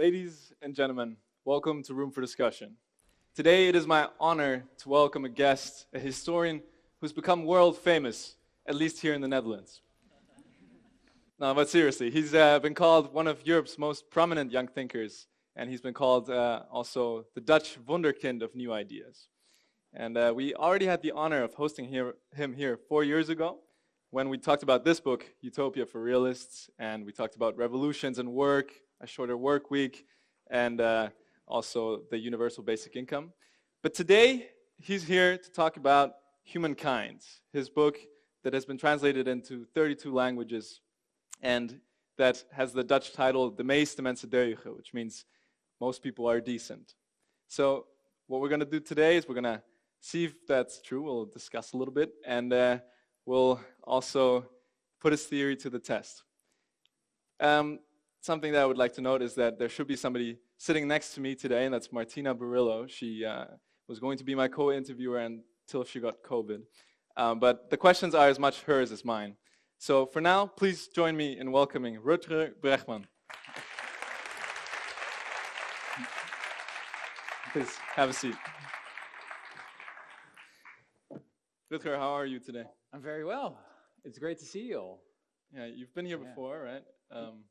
Ladies and gentlemen, welcome to Room for Discussion. Today it is my honor to welcome a guest, a historian who's become world famous, at least here in the Netherlands. No, but seriously, he's uh, been called one of Europe's most prominent young thinkers, and he's been called uh, also the Dutch wunderkind of new ideas. And uh, we already had the honor of hosting here, him here four years ago when we talked about this book, Utopia for Realists, and we talked about revolutions and work, a shorter work week, and uh, also the universal basic income. But today, he's here to talk about Humankind, his book that has been translated into 32 languages and that has the Dutch title De meeste mensen deugen, which means most people are decent. So what we're going to do today is we're going to see if that's true. We'll discuss a little bit, and uh, we'll also put his theory to the test. Um, something that I would like to note is that there should be somebody sitting next to me today, and that's Martina Barillo. She uh, was going to be my co-interviewer until she got COVID. Um, but the questions are as much hers as mine. So for now, please join me in welcoming Rutger Bregman. Please have a seat. Rutger, how are you today? I'm very well. It's great to see you all. Yeah, you've been here Yeah. before, right? Um,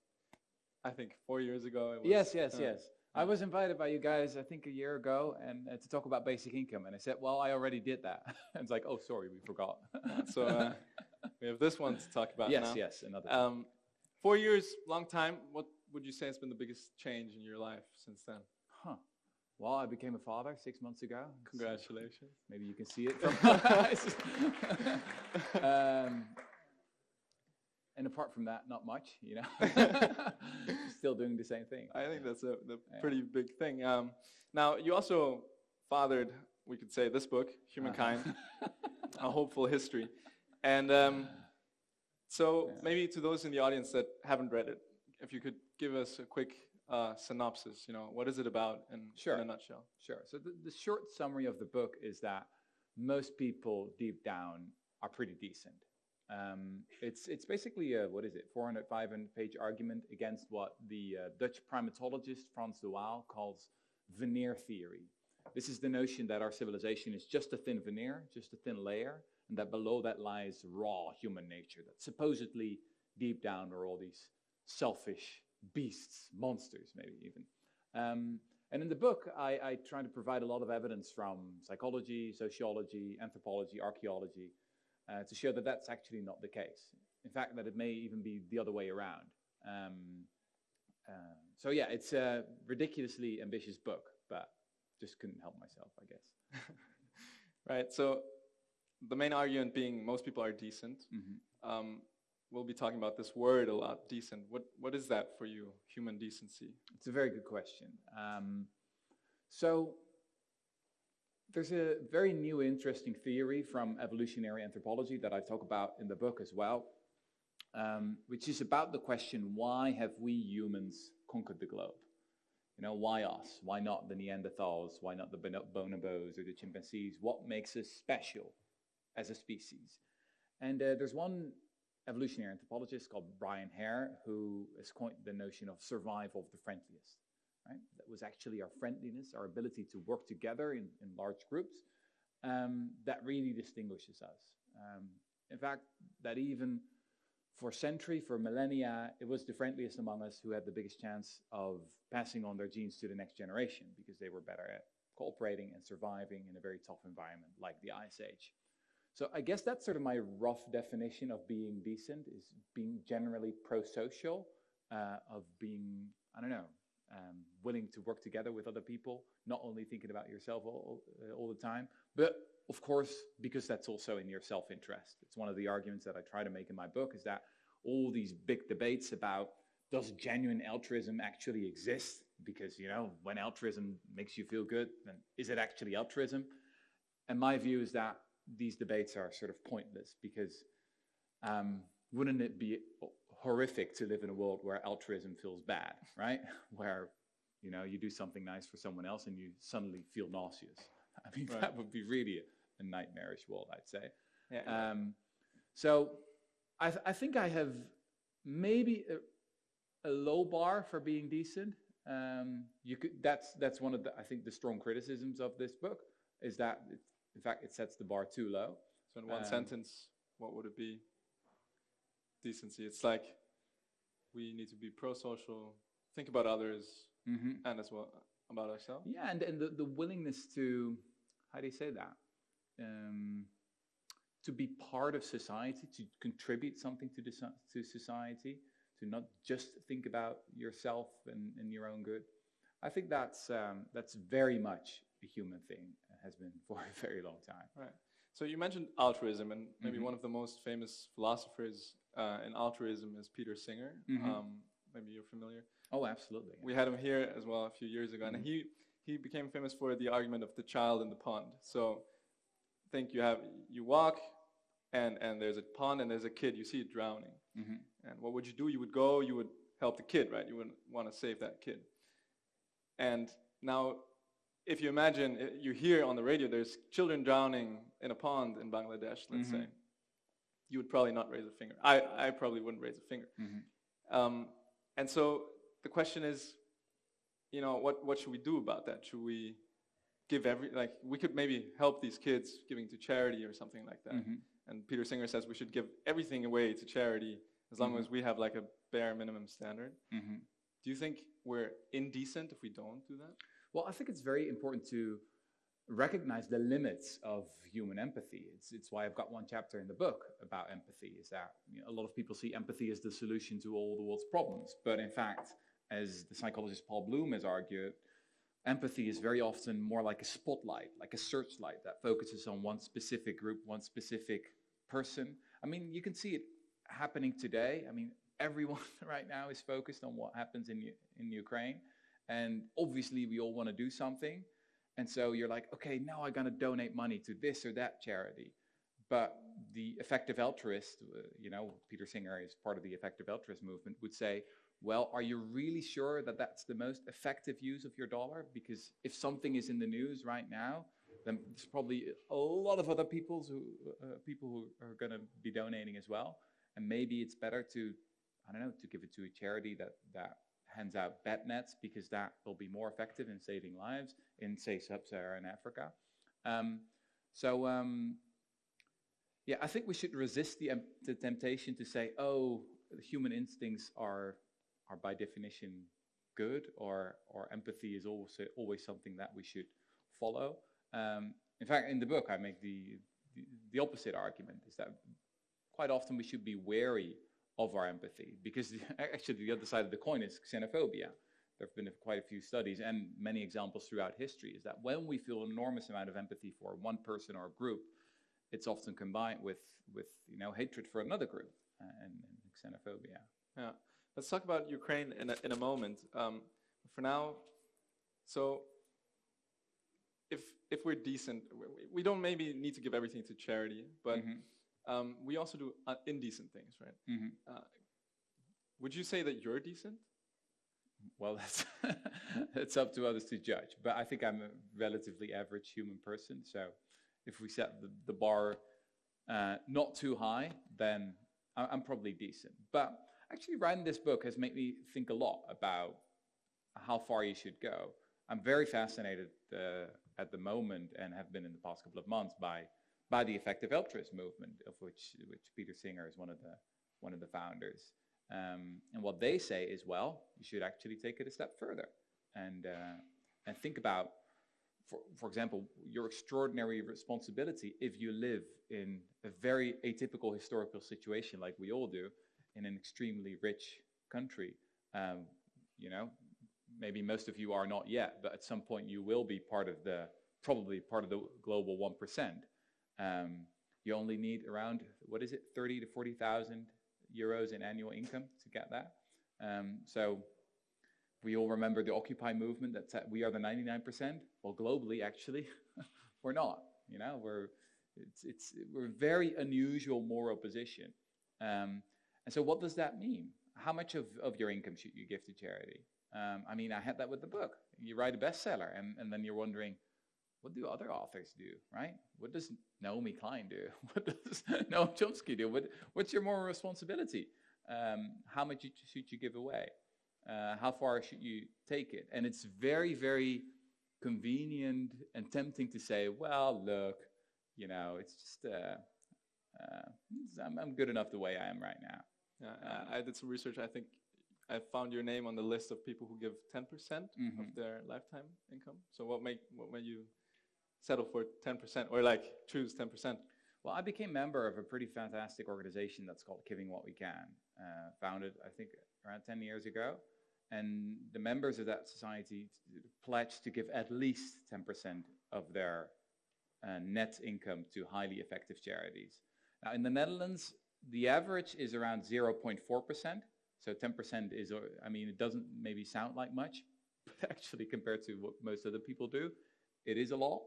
I think four years ago. It was, Yes, yes, uh, yes. I was invited by you guys, I think a year ago, and uh, to talk about basic income. And I said, well, I already did that. and it's like, oh, sorry, we forgot. So uh, we have this one to talk about yes, now. yes, another. Um, four years, long time. What would you say has been the biggest change in your life since then? huh. Well, I became a father six months ago. Congratulations. Maybe you can see it from my eyes. um, and apart from that, not much, you know. Still doing the same thing. I think that's a pretty big thing. Um, now, you also fathered, we could say, this book, Humankind, A Hopeful History. And um, so Yeah. maybe to those in the audience that haven't read it, if you could give us a quick uh, synopsis, you know, what is it about in, Sure. in a nutshell? Sure. So the, the short summary of the book is that most people deep down are pretty decent. Um, it's it's basically a what is it 400 500 page argument against what the uh, Dutch primatologist Frans de Waal calls veneer theory. This is the notion that our civilization is just a thin veneer, just a thin layer, and that below that lies raw human nature. That supposedly deep down are all these selfish beasts, monsters, maybe even. Um, and in the book, I, I try to provide a lot of evidence from psychology, sociology, anthropology, archaeology, uh, to show that that's actually not the case. In fact, that it may even be the other way around. Um, uh, so yeah, it's a ridiculously ambitious book, but just couldn't help myself, I guess. Right. So the main argument being most people are decent. Mhm. Um, we'll be talking about this word a lot, decent. What what is that for you, human decency? It's a very good question. Um, so there's a very new, interesting theory from evolutionary anthropology that I talk about in the book as well, um, which is about the question: Why have we humans conquered the globe? You know, why us? Why not the Neanderthals? Why not the bonobos or the chimpanzees? What makes us special as a species? And uh, there's one evolutionary anthropologist called Brian Hare who has coined the notion of survival of the friendliest. Right? That was actually our friendliness, our ability to work together in, in large groups, um, that really distinguishes us. Um, in fact, that even for century, for millennia, it was the friendliest among us who had the biggest chance of passing on their genes to the next generation because they were better at cooperating and surviving in a very tough environment like the Ice Age. So I guess that's sort of my rough definition of being decent is being generally pro-social, uh, of being, I don't know, um, willing to work together with other people, not only thinking about yourself all, uh, all the time, but of course, because that's also in your self-interest. It's one of the arguments that I try to make in my book is that all these big debates about does genuine altruism actually exist? Because, you know, when altruism makes you feel good, then is it actually altruism? And my view is that these debates are sort of pointless because um, wouldn't it be horrific to live in a world where altruism feels bad, right? Where you know you do something nice for someone else and you suddenly feel nauseous. I mean, Right. that would be really a, a nightmarish world, I'd say. Yeah. Um, so I, th- I think I have maybe a, a low bar for being decent. Um, you could, that's, that's one of the, I think, the strong criticisms of this book, is that, it, in fact, it sets the bar too low. So in one Um, sentence, what would it be? Decency. It's like we need to be pro-social, think about others, Mm-hmm. and as well about ourselves. Yeah, and, and the, the willingness to, how do you say that? Um, to be part of society, to contribute something to, the, to society, to not just think about yourself and, and your own good. I think that's, um, that's very much a human thing, has been for a very long time. Right. So you mentioned altruism, and maybe Mhm. one of the most famous philosophers uh, in altruism is Peter Singer. Mhm. Um, maybe you're familiar. Oh, absolutely. We had him here as well a few years ago, and Mhm. he he became famous for the argument of the child in the pond. So think you have you walk, and and there's a pond, and there's a kid. You see it drowning, hmm and what would you do? You would go. You would help the kid, right? You would want to save that kid. And now, if you imagine uh, you hear on the radio, there's children drowning in a pond in Bangladesh, let's Mhm. say, you would probably not raise a finger. I, I probably wouldn't raise a finger. hmm Um, and so the question is, you know, what, what should we do about that? Should we give every, like, we could maybe help these kids giving to charity or something like that. hmm And Peter Singer says we should give everything away to charity as long Mhm. as we have like a bare minimum standard. hmm Do you think we're indecent if we don't do that? Well, I think it's very important to recognize the limits of human empathy. It's, it's why I've got one chapter in the book about empathy, is that you know, a lot of people see empathy as the solution to all the world's problems. But in fact, as the psychologist Paul Bloom has argued, empathy is very often more like a spotlight, like a searchlight that focuses on one specific group, one specific person. I mean, you can see it happening today. I mean, everyone right now is focused on what happens in, in Ukraine. And obviously, we all want to do something. And so you're like, okay, now I'm going to donate money to this or that charity. But the effective altruist, uh, you know, Peter Singer is part of the effective altruist movement, would say, well, are you really sure that that's the most effective use of your dollar? Because if something is in the news right now, then there's probably a lot of other people's who, uh, people who are going to be donating as well. And maybe it's better to, I don't know, to give it to a charity that, that hands out bed nets because that will be more effective in saving lives in, say, sub-Saharan Africa. Um, so, um, yeah, I think we should resist the, em- the temptation to say, oh, human instincts are, are by definition good, or, or empathy is always, always something that we should follow. Um, in fact, in the book, I make the, the, the opposite argument, is that quite often we should be wary of our empathy because the, actually the other side of the coin is xenophobia. There have been quite a few studies and many examples throughout history is that when we feel an enormous amount of empathy for one person or a group, it's often combined with, with you know, hatred for another group uh, and, and xenophobia. Yeah. Let's talk about Ukraine in a, in a moment. Um, for now, so if if we're decent, we, we don't maybe need to give everything to charity, but Mhm, um, we also do uh, indecent things, right? mhm. Would you say that you're decent? Well, that's it's up to others to judge. But I think I'm a relatively average human person. So if we set the, the bar uh, not too high, then I'm probably decent. But actually, writing this book has made me think a lot about how far you should go. I'm very fascinated uh, at the moment, and have been in the past couple of months, by by the effective altruist movement, of which which Peter Singer is one of the one of the founders. Um, and what they say is, well, you should actually take it a step further and uh, and think about, for for example, your extraordinary responsibility if you live in a very atypical historical situation like we all do, in an extremely rich country. Um, you know, maybe most of you are not yet, but at some point you will be part of the probably part of the global one percent. Um, you only need around what is it, thirty to forty thousand euros in annual income to get that. Um, so we all remember the Occupy movement that said we are the 99%. Well, globally, actually, we're not. You know, we're it's it's we're very unusual moral position. Um, and so, what does that mean? How much of, of your income should you give to charity? Um, I mean, I had that with the book. You write a bestseller, and, and then you're wondering, what do other authors do, right? What does Naomi Klein do? What does Noam Chomsky do? What, what's your moral responsibility? Um, how much should you give away? Uh, how far should you take it? And it's very, very convenient and tempting to say, well, look, you know, it's just, uh, uh, I'm, I'm, good enough the way I am right now. Yeah, um, I, I did some research. I think I found your name on the list of people who give 10% mm -hmm. of their lifetime income. So what make what made you settle for 10% or like choose 10%? Well, I became member of a pretty fantastic organization that's called Giving What We Can, uh, founded I think around 10 years ago. And the members of that society pledged to give at least 10% of their uh, net income to highly effective charities. Now, in the Netherlands, the average is around 0.4%. So 10% is, uh, I mean, it doesn't maybe sound like much, but actually compared to what most other people do, it is a lot.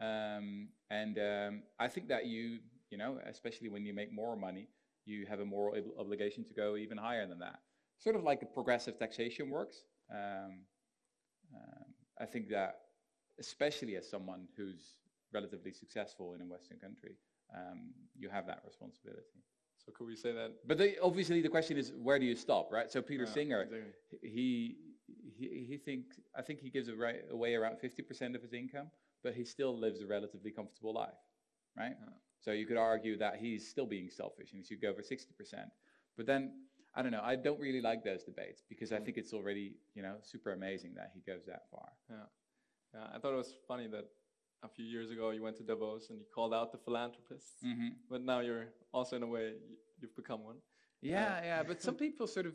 Um, and um, I think that you, you know, especially when you make more money, you have a moral obligation to go even higher than that. Sort of like a progressive taxation works. Um, um, I think that, especially as someone who's relatively successful in a Western country, um, you have that responsibility. So could we say that? But they, obviously the question is, where do you stop, right? So Peter yeah, Singer, exactly. he, he, he thinks, I think he gives away around 50% of his income, but he still lives a relatively comfortable life, right? Yeah. So you could argue that he's still being selfish and he should go for 60%. But then, I don't know, I don't really like those debates because I mm. think it's already, you know, super amazing that he goes that far. Yeah. Yeah, I thought it was funny that a few years ago you went to Davos and you called out the philanthropists, mm-hmm. but now you're also in a way you've become one. Yeah, uh, yeah, but some people sort of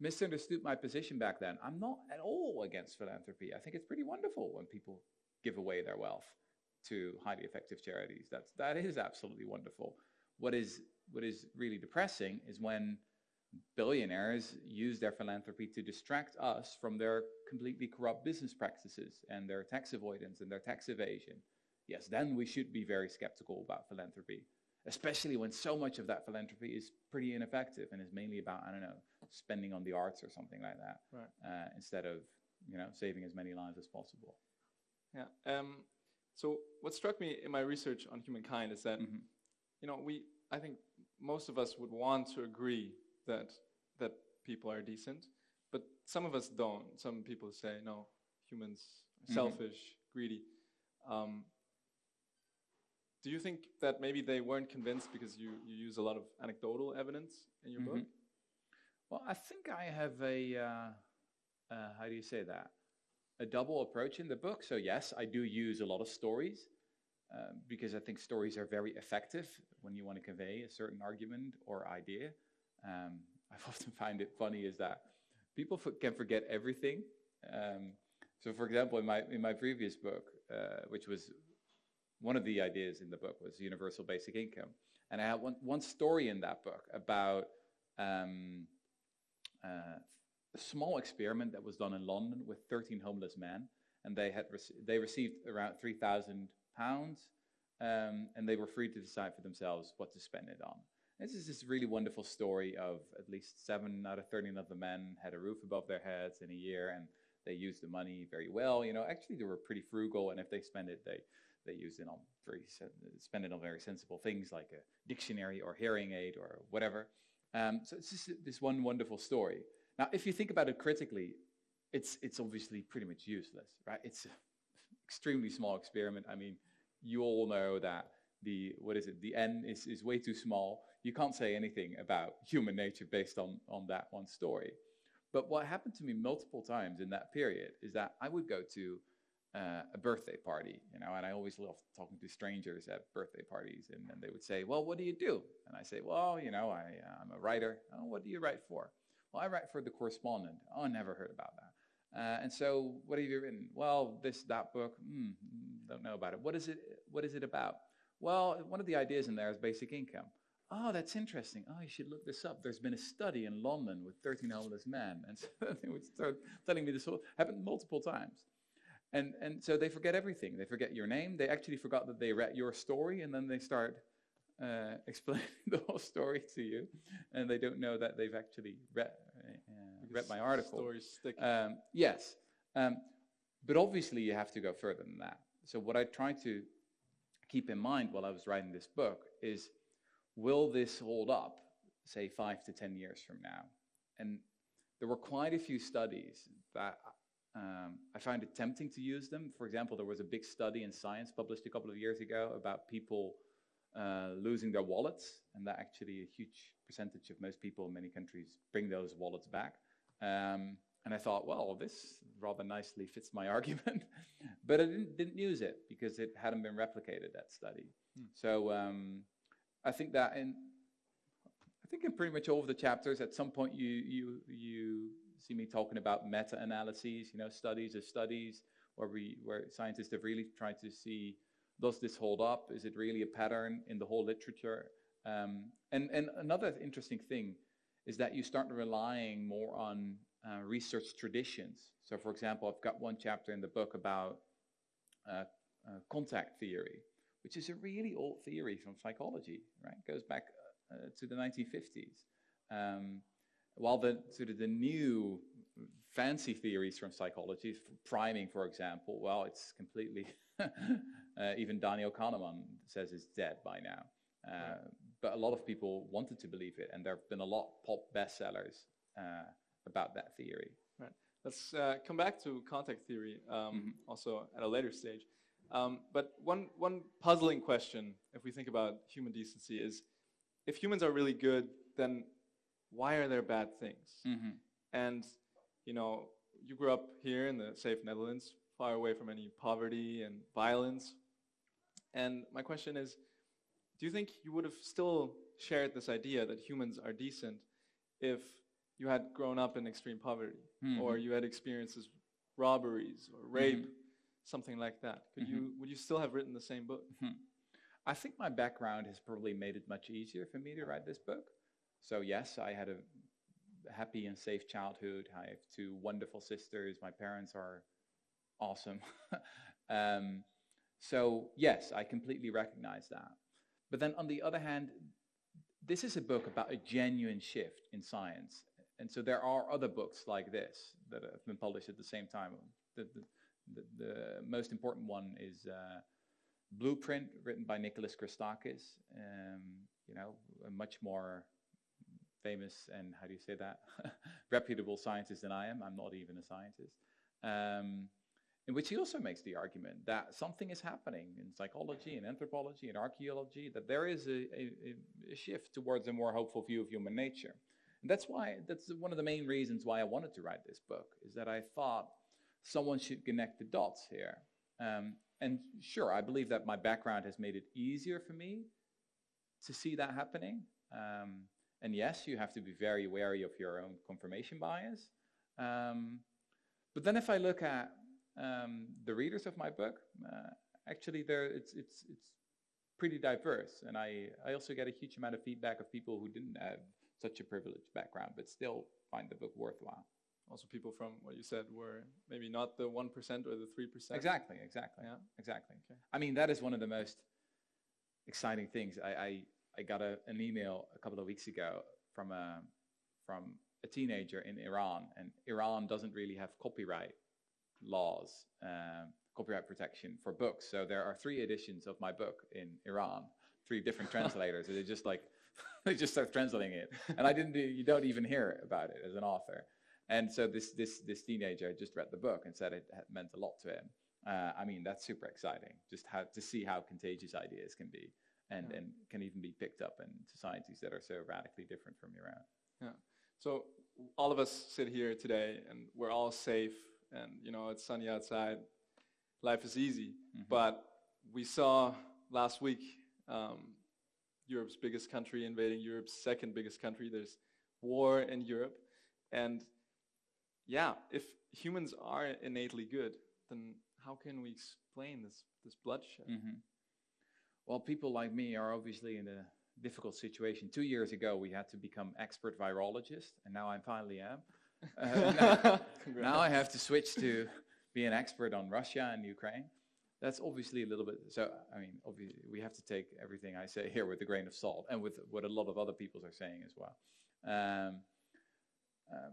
misunderstood my position back then. I'm not at all against philanthropy. I think it's pretty wonderful when people give away their wealth to highly effective charities. That's that is absolutely wonderful. What is what is really depressing is when billionaires use their philanthropy to distract us from their completely corrupt business practices and their tax avoidance and their tax evasion. Yes, then we should be very skeptical about philanthropy, especially when so much of that philanthropy is pretty ineffective and is mainly about, I don't know, spending on the arts or something like that, right. uh, instead of, you know, saving as many lives as possible. Yeah. Um, so what struck me in my research on humankind is that, mm -hmm. you know, we, I think most of us would want to agree that that people are decent, but some of us don't. Some people say, no, humans are mm -hmm. selfish, greedy. Um, do you think that maybe they weren't convinced because you, you use a lot of anecdotal evidence in your mm -hmm. book? Well, I think I have a, uh, uh, how do you say that? A double approach in the book. So yes, I do use a lot of stories uh, because I think stories are very effective when you want to convey a certain argument or idea. Um, I've often find it funny is that people can forget everything. Um, so for example, in my, in my previous book, uh, which was one of the ideas in the book was universal basic income. And I had one, one story in that book about um, uh, a small experiment that was done in London with 13 homeless men, and they had they received around 3,000 pounds, um, and they were free to decide for themselves what to spend it on. This is this really wonderful story of at least seven out of 13 of the men had a roof above their heads in a year, and they used the money very well. You know, actually they were pretty frugal, and if they spend it, they they used it on very spend it on very sensible things like a dictionary or hearing aid or whatever. Um, so it's just this one wonderful story. Now, if you think about it critically, it's, it's obviously pretty much useless, right? It's an extremely small experiment. I mean, you all know that the, what is it, the n is, is way too small. You can't say anything about human nature based on, on that one story. But what happened to me multiple times in that period is that I would go to uh, a birthday party, you know, and I always love talking to strangers at birthday parties, and then they would say, well, what do you do? And I say, well, you know, I, uh, I'm a writer. Oh, what do you write for? Well, I write for The Correspondent. Oh, I never heard about that. Uh, and so, what have you written? Well, this, that book, mm, don't know about it. What is it, what is it about? Well, one of the ideas in there is basic income. Oh, that's interesting. Oh, you should look this up. There's been a study in London with 13 homeless men. And so they would start telling me this whole, happened multiple times. And, and so they forget everything. They forget your name. They actually forgot that they read your story, and then they start uh, explaining the whole story to you, and they don't know that they've actually read, uh, read my article. Stories stick. Um, yes, um, but obviously you have to go further than that. So what I tried to keep in mind while I was writing this book is, will this hold up, say five to ten years from now? And there were quite a few studies that um, I found it tempting to use them. For example, there was a big study in Science published a couple of years ago about people uh, losing their wallets, and that actually a huge percentage of most people in many countries bring those wallets back. Um, and I thought, well, this rather nicely fits my argument, but I didn't, didn't, use it because it hadn't been replicated that study. Hmm. So um, I think that in I think in pretty much all of the chapters, at some point you you you see me talking about meta-analyses, you know, studies of studies where we where scientists have really tried to see does this hold up? Is it really a pattern in the whole literature? Um, and and another interesting thing is that you start relying more on uh, research traditions. So, for example, I've got one chapter in the book about uh, uh, contact theory, which is a really old theory from psychology, right? It goes back uh, to the 1950s. Um, while the sort of the new fancy theories from psychology, priming, for example, well, it's completely, uh, even Daniel Kahneman says it's dead by now. Uh, right. But a lot of people wanted to believe it, and there have been a lot of pop bestsellers uh, about that theory. Right. Let's uh, come back to contact theory um, mm-hmm. also at a later stage. Um, but one, one puzzling question, if we think about human decency, is if humans are really good, then why are there bad things? Mm-hmm. And, you know, you grew up here in the safe Netherlands, far away from any poverty and violence. And my question is, do you think you would have still shared this idea that humans are decent if you had grown up in extreme poverty mm-hmm. or you had experiences robberies or rape, mm-hmm. something like that? Could mm-hmm. you would you still have written the same book? Hmm. I think my background has probably made it much easier for me to write this book. So yes, I had a happy and safe childhood. I have two wonderful sisters. My parents are awesome. um, so yes, I completely recognize that. But then on the other hand, this is a book about a genuine shift in science. And so there are other books like this that have been published at the same time. The, the, the, most important one is uh, Blueprint, written by Nicholas Christakis. Um, you know, a much more famous and how do you say that reputable scientist than I am. I'm not even a scientist. Um, in which he also makes the argument that something is happening in psychology and anthropology and archaeology, that there is a, a, a, shift towards a more hopeful view of human nature. And that's why that's one of the main reasons why I wanted to write this book, is that I thought someone should connect the dots here. Um, and sure, I believe that my background has made it easier for me to see that happening. Um, and yes, you have to be very wary of your own confirmation bias. Um, but then if I look at um, the readers of my book, uh, actually there it's, it's, it's pretty diverse. And I, I also get a huge amount of feedback of people who didn't have such a privileged background, but still find the book worthwhile. Also people from what you said were maybe not the 1% or the 3%. Exactly, exactly. Yeah. Exactly. Okay. I mean, that is one of the most exciting things. I, I I got a, an email a couple of weeks ago from a from a teenager in Iran, and Iran doesn't really have copyright laws, um, copyright protection for books. So there are three editions of my book in Iran, three different translators. they just like they just start translating it, and I didn't. Do, you don't even hear about it as an author. And so this this this teenager just read the book and said it meant a lot to him. Uh, I mean, that's super exciting. Just how to see how contagious ideas can be and, yeah. and can even be picked up in societies that are so radically different from your own. Yeah. So all of us sit here today and we're all safe and you know it's sunny outside. Life is easy. Mm-hmm. But we saw last week um, Europe's biggest country invading Europe's second biggest country. There's war in Europe. And yeah, if humans are innately good, then how can we explain this, this bloodshed? Mm-hmm. Well, people like me are obviously in a difficult situation. Two years ago, we had to become expert virologists, and now I finally am. Uh, now, now, I have to switch to be an expert on Russia and Ukraine. That's obviously a little bit. So, I mean, obviously, we have to take everything I say here with a grain of salt, and with what a lot of other people are saying as well. Um, um,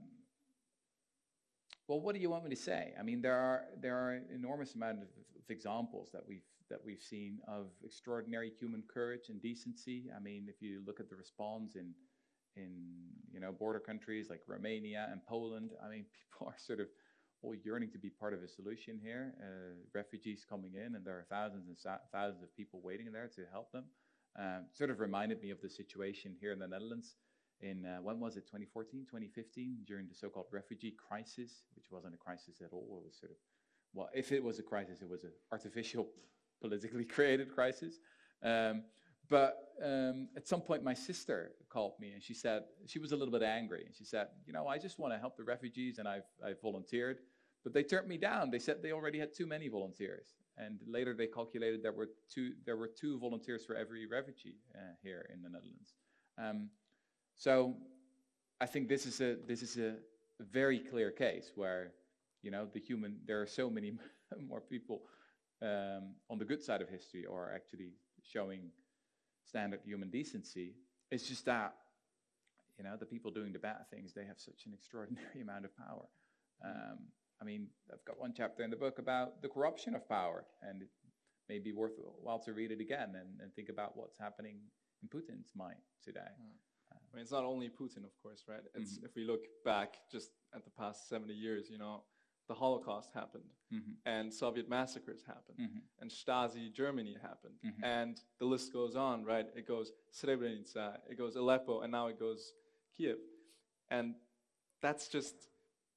well, what do you want me to say? I mean, there are there are an enormous amount of, of examples that we've that we've seen of extraordinary human courage and decency. I mean, if you look at the response in in you know border countries like Romania and Poland. I mean, people are sort of all yearning to be part of a solution here. Uh, refugees coming in, and there are thousands and thousands of people waiting there to help them. Um, sort of reminded me of the situation here in the Netherlands in uh, when was it 2014 2015 during the so-called refugee crisis which wasn't a crisis at all it was sort of well if it was a crisis it was an artificial politically created crisis um, but um, at some point my sister called me and she said she was a little bit angry and she said you know i just want to help the refugees and i've, I've volunteered. But they turned me down. They said they already had too many volunteers. And later they calculated there were two there were two volunteers for every refugee uh, here in the netherlands. Um, so I think this is a this is a very clear case where you know the human there are so many more people um, on the good side of history or actually showing standard human decency. It's just that you know the people doing the bad things they have such an extraordinary amount of power. Um, I mean, I've got one chapter in the book about the corruption of power, and it may be worthwhile to read it again and, and think about what's happening in Putin's mind today. Mm. I mean, it's not only Putin, of course, right? It's mm-hmm. if we look back just at the past 70 years, you know, the Holocaust happened, mm-hmm. and Soviet massacres happened, mm-hmm. and Stasi Germany happened, mm-hmm. and the list goes on, right? It goes Srebrenica, it goes Aleppo, and now it goes Kiev, and that's just,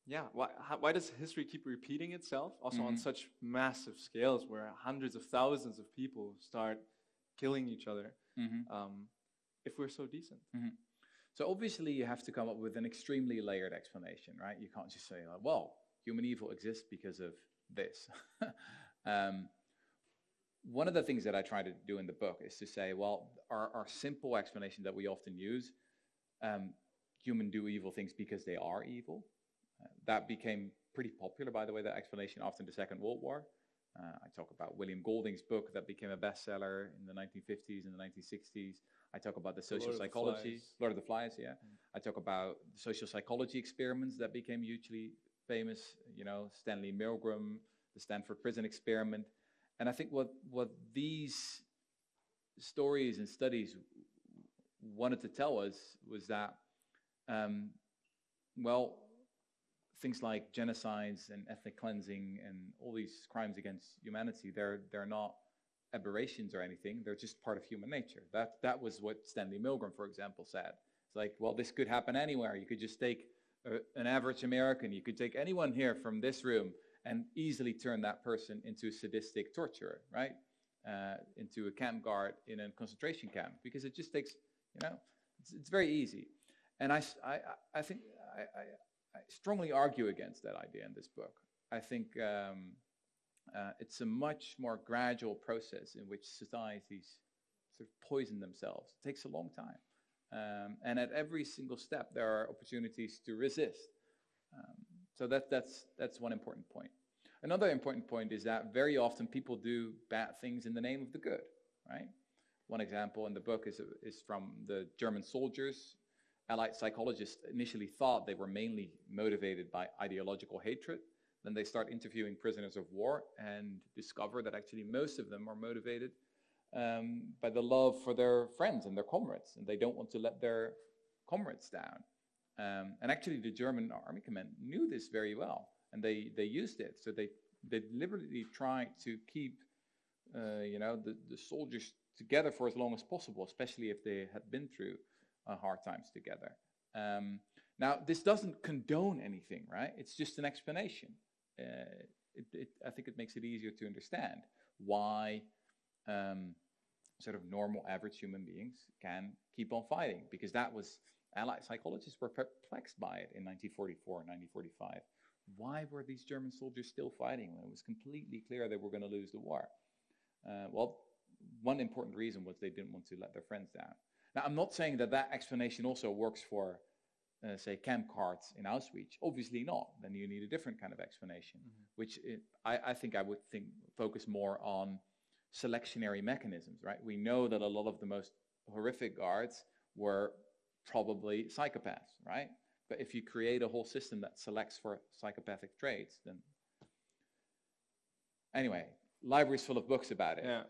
yeah. Why, how, why does history keep repeating itself? Also on mm-hmm. such massive scales, where hundreds of thousands of people start killing each other, mm-hmm. um, if we're so decent. So obviously you have to come up with an extremely layered explanation, right? You can't just say, like, well, human evil exists because of this. um, one of the things that I try to do in the book is to say, well, our, our simple explanation that we often use, um, human do evil things because they are evil. Uh, that became pretty popular, by the way, that explanation after the Second World War. Uh, I talk about William Golding's book that became a bestseller in the 1950s and the 1960s. I talk about the social Lord psychology, of Lord of the Flies, yeah. Mm. I talk about the social psychology experiments that became hugely famous, you know, Stanley Milgram, the Stanford Prison Experiment. And I think what, what these stories and studies wanted to tell us was that, um, well, things like genocides and ethnic cleansing and all these crimes against humanity, they're, they're not aberrations or anything. They're just part of human nature. That, that was what Stanley Milgram, for example, said. It's like, well, this could happen anywhere. You could just take an average American, you could take anyone here from this room and easily turn that person into a sadistic torturer, right? Uh, into a camp guard in a concentration camp because it just takes, you know, it's, it's very easy. And I, I, I think I, I, I, strongly argue against that idea in this book. I think um, uh, it's a much more gradual process in which societies sort of poison themselves. It takes a long time. Um, and at every single step, there are opportunities to resist. Um, so that, that's, that's one important point. Another important point is that very often people do bad things in the name of the good, right? One example in the book is, is from the German soldiers. Allied psychologists initially thought they were mainly motivated by ideological hatred, then they start interviewing prisoners of war and discover that actually most of them are motivated um, by the love for their friends and their comrades, and they don't want to let their comrades down. Um, and actually, the German army command knew this very well, and they, they used it. So they, they deliberately tried to keep, uh, you know, the, the soldiers together for as long as possible, especially if they had been through uh, hard times together. Um, now, this doesn't condone anything, right? It's just an explanation uh, it, it, I think it makes it easier to understand why um, sort of normal average human beings can keep on fighting because that was allied psychologists were perplexed by it in 1944 and 1945 why were these german soldiers still fighting when it was completely clear they were going to lose the war uh, well one important reason was they didn't want to let their friends down now i'm not saying that that explanation also works for uh, say, camp cards in Auschwitz? Obviously not. Then you need a different kind of explanation, mm-hmm. which it, I, I, think I would think focus more on selectionary mechanisms, right? We know that a lot of the most horrific guards were probably psychopaths, right? But if you create a whole system that selects for psychopathic traits, then anyway, libraries full of books about it. Yeah.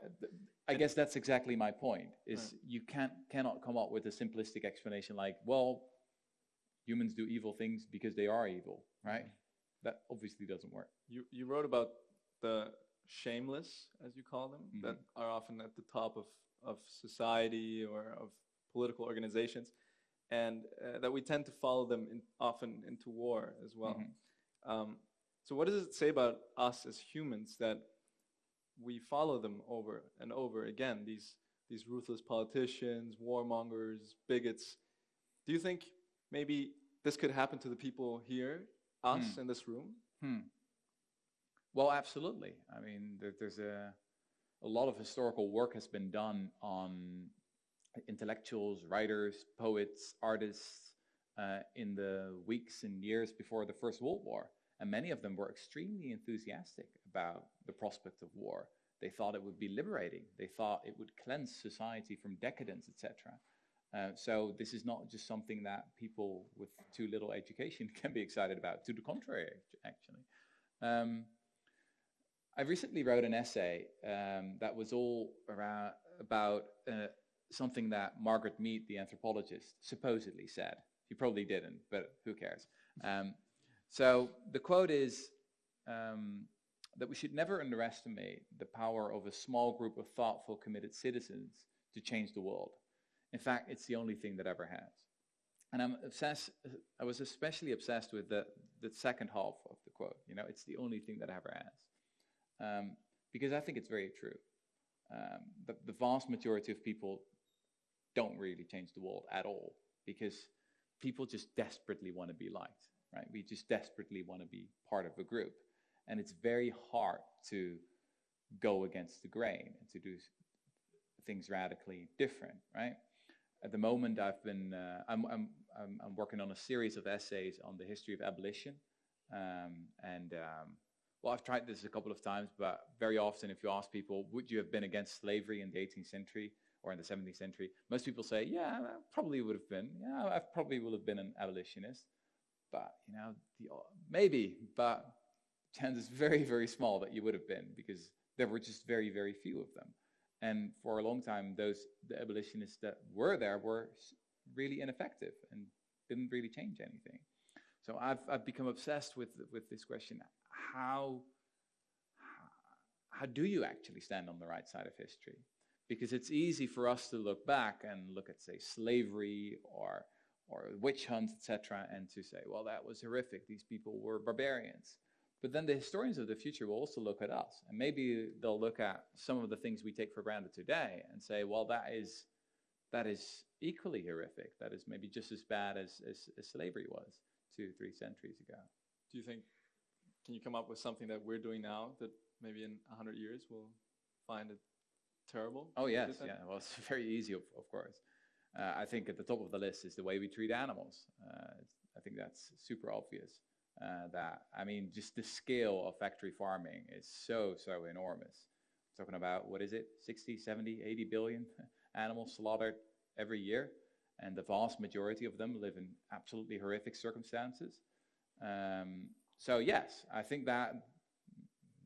I guess that's exactly my point. Is you can't cannot come up with a simplistic explanation like, well, humans do evil things because they are evil, right? Mm-hmm. That obviously doesn't work. You you wrote about the shameless, as you call them, that Mhm. are often at the top of of society or of political organizations, and uh, that we tend to follow them in, often into war as well. Mhm. Um, so, what does it say about us as humans that we follow them over and over again? These these ruthless politicians, warmongers, bigots. Do you think maybe this could happen to the people here, us Hmm. in this room? Hmm. Well, absolutely. I mean, there, there's a a lot of historical work has been done on intellectuals, writers, poets, artists uh, in the weeks and years before the First World War, and many of them were extremely enthusiastic about the prospect of war. They thought it would be liberating. They thought it would cleanse society from decadence, etc. Uh, so this is not just something that people with too little education can be excited about. To the contrary, actually. Um, I recently wrote an essay um, that was all around about uh, something that Margaret Mead, the anthropologist, supposedly said. She probably didn't, but who cares? Um, so the quote is um, that we should never underestimate the power of a small group of thoughtful, committed citizens to change the world. In fact, it's the only thing that ever has. And I'm obsessed. I was especially obsessed with the, the second half of the quote. You know, it's the only thing that ever has um, because I think it's very true. Um, the, the vast majority of people don't really change the world at all because people just desperately want to be liked, right? We just desperately want to be part of a group. And it's very hard to go against the grain and to do things radically different, right? At the moment, I've been, uh, I'm, I'm, I'm, I'm working on a series of essays on the history of abolition. Um, and um, well, I've tried this a couple of times, but very often, if you ask people, would you have been against slavery in the 18th century or in the 17th century? Most people say, yeah, I probably would have been. Yeah, I probably would have been an abolitionist. But, you know, the, maybe, but chance is very, very small that you would have been because there were just very, very few of them. And for a long time, those the abolitionists that were there were really ineffective and didn't really change anything. So I've, I've become obsessed with, with this question how, how do you actually stand on the right side of history? Because it's easy for us to look back and look at, say, slavery or, or witch hunts, etc., and to say, well, that was horrific. These people were barbarians. But then the historians of the future will also look at us, and maybe they'll look at some of the things we take for granted today and say, well, that is, that is equally horrific. That is maybe just as bad as, as, as slavery was two, three centuries ago. Do you think, can you come up with something that we're doing now that maybe in 100 years we'll find it terrible? Oh yes, yeah. Well, it's very easy, of, of course. Uh, I think at the top of the list is the way we treat animals. Uh, I think that's super obvious. Uh, that I mean, just the scale of factory farming is so so enormous. I'm Talking about what is it, 60, 70, 80 billion animals slaughtered every year, and the vast majority of them live in absolutely horrific circumstances. Um, so yes, I think that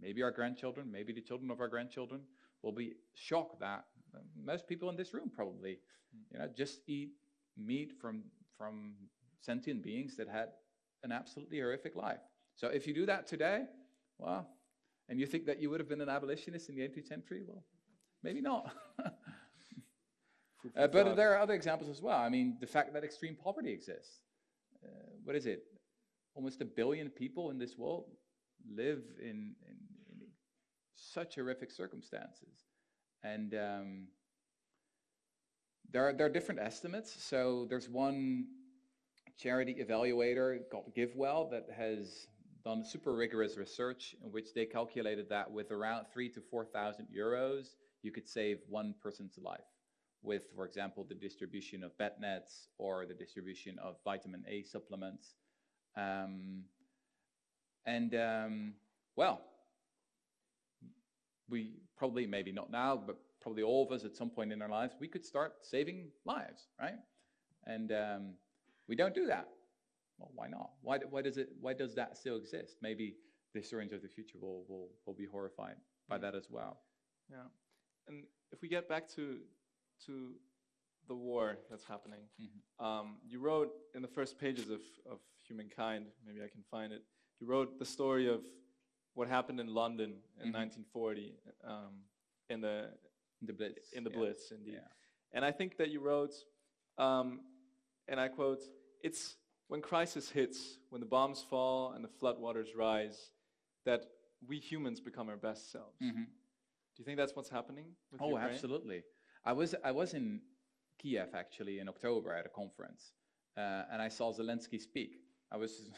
maybe our grandchildren, maybe the children of our grandchildren, will be shocked that most people in this room probably, you know, just eat meat from from sentient beings that had an absolutely horrific life. So if you do that today, well, and you think that you would have been an abolitionist in the 18th century, well, maybe not. Uh, but there are other examples as well. I mean, the fact that extreme poverty exists. Uh, what is it? Almost a billion people in this world live in, in, in such horrific circumstances. And um, there, are, there are different estimates. So there's one charity evaluator called GiveWell that has done super rigorous research in which they calculated that with around three to 4,000 euros, you could save one person's life with, for example, the distribution of bed nets or the distribution of vitamin A supplements. Um, and um, well, we probably, maybe not now, but probably all of us at some point in our lives, we could start saving lives, right? And um, we don't do that. Well, why not? Why, why, does it, why does that still exist? Maybe the historians of the future will, will, will be horrified by that as well. Yeah. And if we get back to to the war that's happening, Mhm. um, you wrote in the first pages of, of Humankind, maybe I can find it, you wrote the story of what happened in London in Mhm. 1940 um, in the in The Blitz. in the yeah. Blitz, indeed. Yeah. And I think that you wrote, um, and I quote, it's when crisis hits, when the bombs fall and the floodwaters rise, that we humans become our best selves. Mhm. Do you think that's what's happening with Oh, Ukraine? absolutely. I was I was in Kiev actually in October at a conference, uh, and I saw Zelensky speak. I was,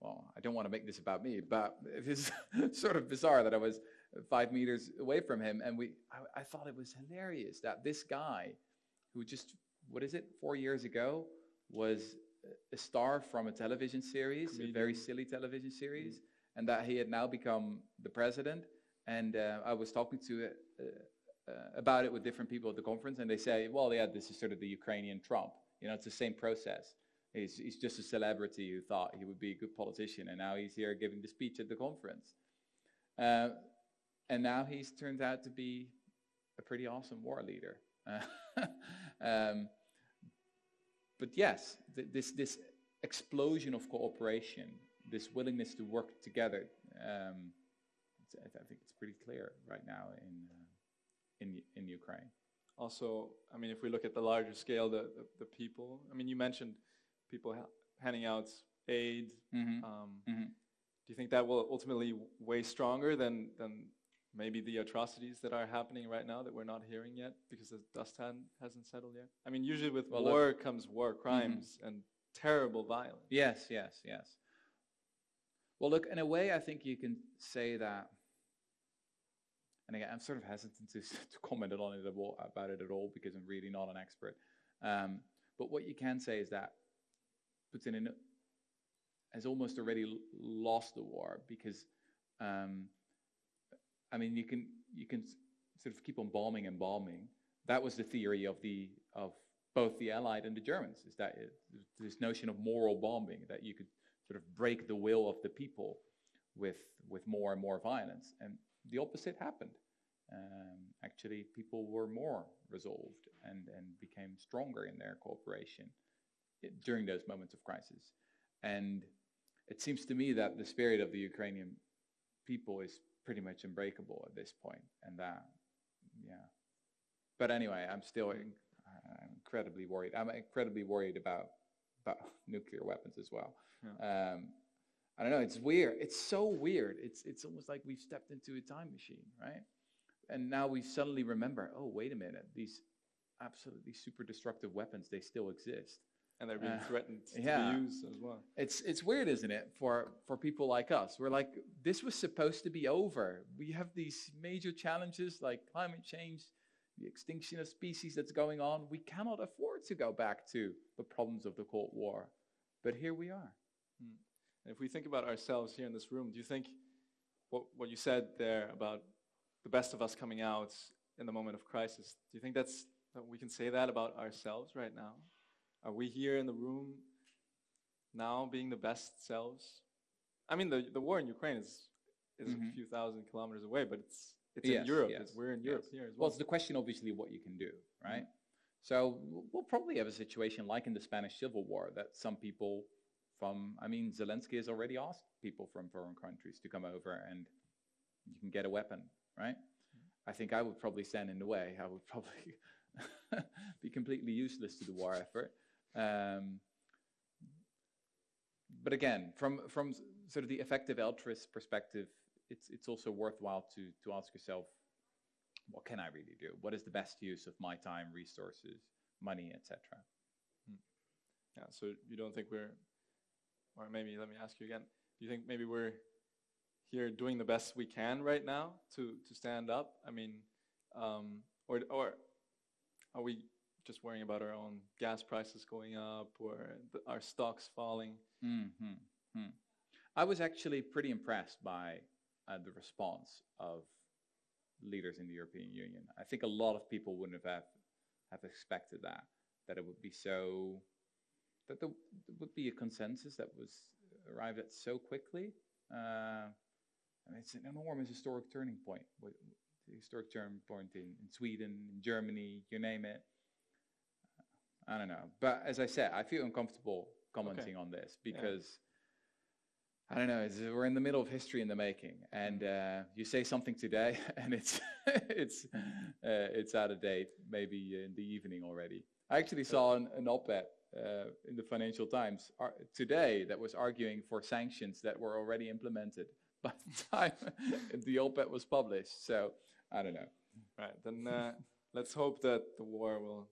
well, I don't want to make this about me, but it is sort of bizarre that I was five meters away from him, and we. I, I thought it was hilarious that this guy, who just what is it, four years ago, was a star from a television series, a very silly television series, and that he had now become the president. And uh, I was talking to uh, uh, about it with different people at the conference, and they say, "Well, yeah, this is sort of the Ukrainian Trump. You know, it's the same process. He's, he's just a celebrity who thought he would be a good politician, and now he's here giving the speech at the conference. Uh, and now he's turned out to be a pretty awesome war leader. Um, but yes, th- this this explosion of cooperation, this willingness to work together, um, I, I think it's pretty clear right now in uh, in in Ukraine. Also, I mean, if we look at the larger scale, the, the, the people, I mean, you mentioned people ha- handing out aid. Mm-hmm. Um, Mhm. Do you think that will ultimately weigh stronger than, than maybe the atrocities that are happening right now that we're not hearing yet because the dust hadn't, hasn't settled yet? I mean, usually with Well, look- war comes war crimes and terrible violence. Yes, yes, yes. Well, look, in a way, I think you can say that. And again, I'm sort of hesitant to, to comment on it about it at all because I'm really not an expert. Um, but what you can say is that Putin in- has almost already lost the war because, um, I mean, you can you can sort of keep on bombing and bombing. That was the theory of the of both the Allied and the Germans. Is that it, this notion of moral bombing that you could sort of break the will of the people with with more and more violence, and the opposite happened. Um, actually, people were more resolved and and became stronger in their cooperation during those moments of crisis. And it seems to me that the spirit of the Ukrainian people is pretty much unbreakable at this point, and that, yeah. But anyway, I'm still in, I'm incredibly worried. I'm incredibly worried about about nuclear weapons as well. Um, I don't know. It's weird. It's so weird. It's it's almost like we've stepped into a time machine, right? And now we suddenly remember. Oh, wait a minute. These absolutely super destructive weapons they still exist. And they're being Uh, threatened to yeah. be used as well. It's it's weird, isn't it, for for people like us? We're like, this was supposed to be over. We have these major challenges like climate change, the extinction of species that's going on. We cannot afford to go back to the problems of the Cold War, but here we are. And if we think about ourselves here in this room, do you think what, what you said there about the best of us coming out in the moment of crisis, do you think that's that we can say that about ourselves right now? Are we here in the room now being the best selves? I mean, the, the war in Ukraine is, is Mhm. a few thousand kilometers away, but it's, it's Yes, in Europe. yes, we're in yes. Europe here as Well, well. it's the question, obviously, what you can do, right? So we'll probably have a situation like in the Spanish Civil War that some people from, I mean, Zelensky has already asked people from foreign countries to come over and you can get a weapon, right? I think I would probably stand in the way. I would probably be completely useless to the war effort. Um, but again, from from sort of the effective altruist perspective, it's it's also worthwhile to to ask yourself, what can I really do? What is the best use of my time, resources, money, etc. Yeah, so you don't think we're, or maybe let me ask you again, do you think maybe we're here doing the best we can right now to, to stand up? I mean, um, or, or are we just worrying about our own gas prices going up or the, our stocks falling? Mm-hmm. Hmm. I was actually pretty impressed by uh, the response of leaders in the European Union. I think a lot of people wouldn't have have expected that that it would be so that there, would be a consensus that was arrived at so quickly. Uh, And it's an enormous historic turning point. Historic turning point in, in Sweden, in Germany, you name it. I don't know. But as I said, I feel uncomfortable commenting on this because I don't know. We're in the middle of history in the making, and uh, you say something today, and it's it's uh, it's out of date. Maybe in the evening already. I actually saw an, an op-ed uh, in the Financial Times ar- today that was arguing for sanctions that were already implemented by the time the op-ed was published. So I don't know. Right. Then uh, let's hope that the war will,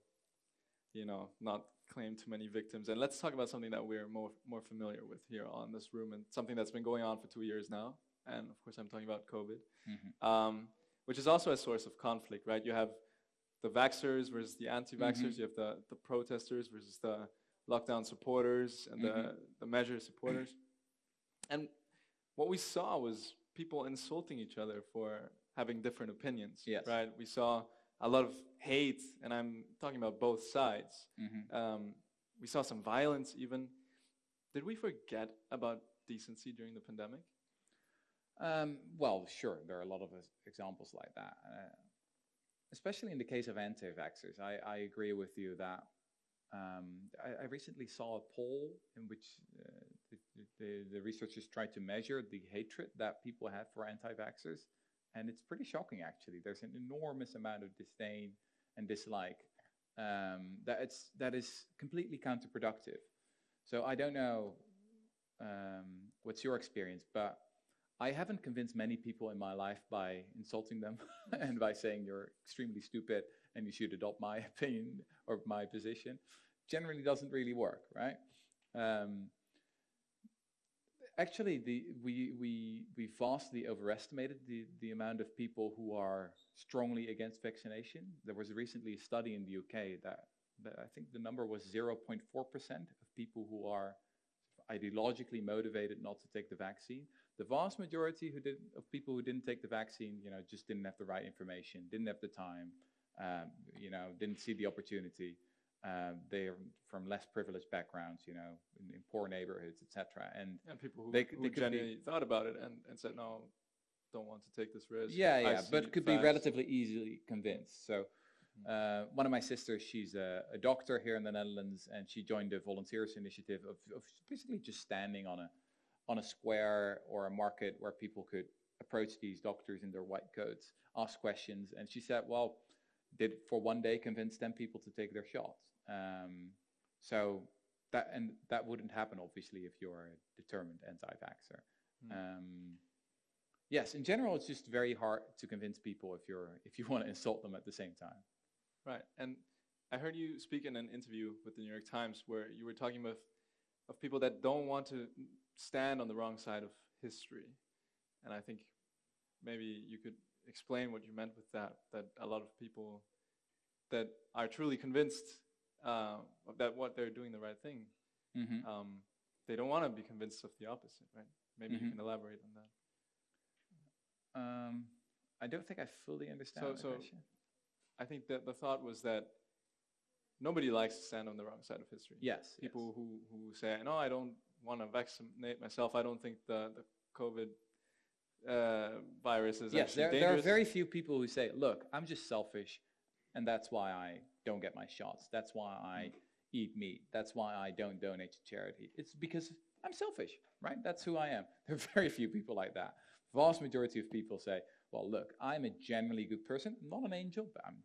you know, not claim too many victims. And let's talk about something that we're more more familiar with here on this room, and something that's been going on for two years now. And of course, I'm talking about COVID, mm-hmm. um, which is also a source of conflict, right? You have the vaxxers versus the anti-vaxxers. Mm-hmm. You have the the protesters versus the lockdown supporters and the mm-hmm. the measure supporters. And what we saw was people insulting each other for having different opinions. Yes. Right. We saw a lot of hate, and I'm talking about both sides. Mm-hmm. Um, we saw some violence even. Did we forget about decency during the pandemic? Um, well, sure, there are a lot of examples like that. Uh, especially in the case of anti-vaxxers, I, I agree with you that um, I, I recently saw a poll in which uh, the, the, the researchers tried to measure the hatred that people have for anti-vaxxers, and it's pretty shocking actually. There's an enormous amount of disdain and dislike um, that it's that is completely counterproductive. So I don't know um, what's your experience, but I haven't convinced many people in my life by insulting them and by saying you're extremely stupid and you should adopt my opinion or my position. Generally, doesn't really work, right? Um, actually, the, we, we, we vastly overestimated the, the amount of people who are strongly against vaccination. There was recently a study in the UK that, that I think the number was 0.4% of people who are ideologically motivated not to take the vaccine. The vast majority who did, of people who didn't take the vaccine, you know, just didn't have the right information, didn't have the time, um, you know, didn't see the opportunity. Um, they're from less privileged backgrounds, you know, in, in poor neighborhoods, etc. And And people who, They who they could be- genuinely thought about it and, and said, no, don't want to take this risk. yeah, yeah, but could be relatively easily convinced. So, uh, one of my sisters, she's a, a doctor here in the Netherlands, and she joined the volunteers initiative of, of basically just standing on a on a square or a market where people could approach these doctors in their white coats, ask questions, and she said, "Well, did for one day convince ten people to take their shots." Um, so that and that wouldn't happen obviously if you're a determined anti-vaxxer. Hmm. Um, yes, in general, it's just very hard to convince people if you're if you want to insult them at the same time. Right. And I heard you speak in an interview with the New York Times where you were talking with of people that don't want to stand on the wrong side of history. And I think maybe you could explain what you meant with that, that a lot of people that are truly convinced uh, that what they're doing the right thing, Mm-hmm. um, they don't want to be convinced of the opposite, right? Maybe you Mhm. can elaborate on that. Um, I don't think I fully understand So- the so- question. I think that the thought was that nobody likes to stand on the wrong side of history. Yes, people yes. who, who say, no, I don't want to vaccinate myself. I don't think the, the COVID uh, virus is yes, actually there, there are very few people who say, "Look, I'm just selfish, and that's why I don't get my shots. That's why I eat meat. That's why I don't donate to charity. It's because I'm selfish, right? That's who I am." There are very few people like that. Vast majority of people say, "Well, look, I'm a generally good person. I'm not an angel, but I'm,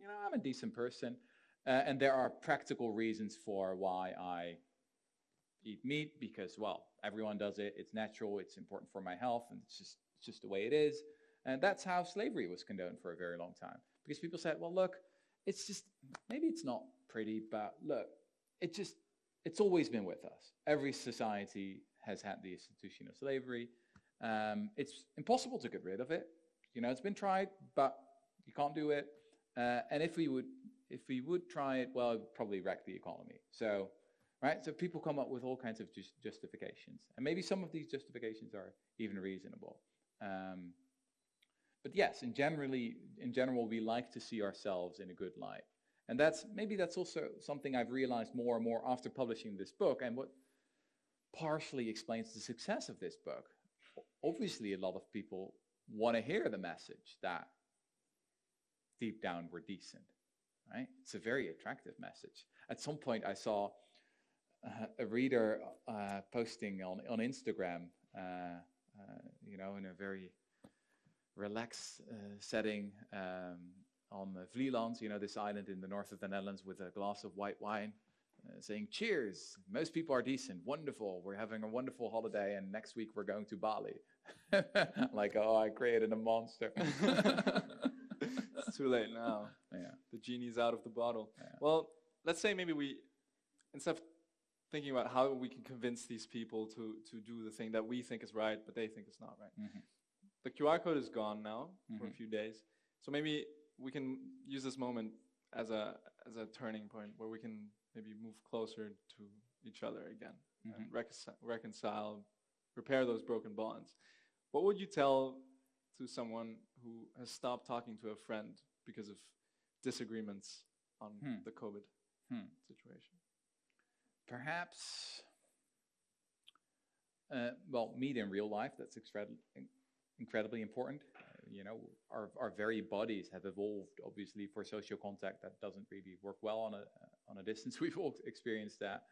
you know, I'm a decent person, uh, and there are practical reasons for why I." eat meat because well everyone does it it's natural it's important for my health and it's just it's just the way it is and that's how slavery was condoned for a very long time because people said well look it's just maybe it's not pretty but look it just it's always been with us. Every society has had the institution of slavery. Um, it's impossible to get rid of it. You know it's been tried but you can't do it. Uh, and if we would if we would try it well it would probably wreck the economy. So right? So people come up with all kinds of just justifications, and maybe some of these justifications are even reasonable. Um, but yes, in generally, in general, we like to see ourselves in a good light, and that's maybe that's also something I've realized more and more after publishing this book, and what partially explains the success of this book. obviously a lot of people want to hear the message that deep down we're decent, right? It's a very attractive message. At some point, I saw uh, a reader uh, posting on, on Instagram, uh, uh you know, in a very relaxed uh, setting um, on Vlieland, you know, this island in the north of the Netherlands with a glass of white wine. Uh, saying cheers. Most people are decent. Wonderful. We're having a wonderful holiday and next week we're going to bali. Like oh i created a monster. It's too late now. Yeah. The genie's out of the bottle. Yeah. well let's say maybe we instead of thinking about how we can convince these people to to do the thing that we think is right but they think is not right. Mhm. The qr code is gone now for a Mhm. few days so maybe we can use this moment as a as a turning point where we can maybe move closer to each other again and reconcile, reconcile, repair those broken bonds. What would you tell to someone who has stopped talking to a friend because of disagreements on Hmm. the COVID Hmm. situation? perhaps uh, well meet in real life that's incredibly incredibly important. You know our, our very bodies have evolved obviously for social contact that doesn't really work well on a on a distance. We've all experienced that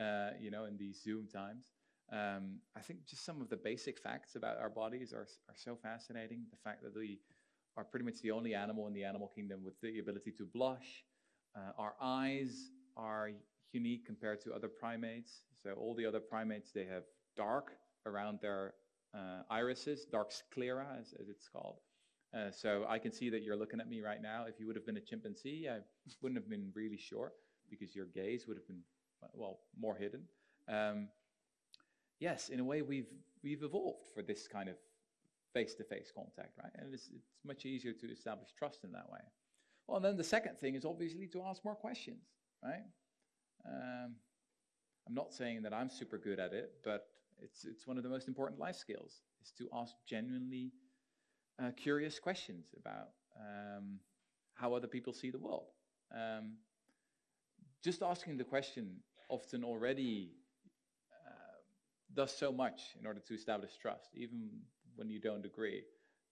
uh, you know in these zoom times. Um, i think just some of the basic facts about our bodies are, are so fascinating. The fact that we are pretty much the only animal in the animal kingdom with the ability to blush. Uh, our eyes are unique compared to other primates. So all the other primates, they have dark around their irises, dark sclera, as, as it's called. Uh, so I can see that you're looking at me right now. If you would have been a chimpanzee, I wouldn't have been really sure because your gaze would have been, well, more hidden. Um, yes, in a way, we've, we've evolved for this kind of face-to-face contact, right? And it's, it's much easier to establish trust in that way. Well, and then the second thing is obviously to ask more questions, right? Um, I'm not saying that I'm super good at it, but it's it's one of the most important life skills is to ask genuinely uh, curious questions about um, how other people see the world. Um, just asking the question often already uh, does so much in order to establish trust, even when you don't agree.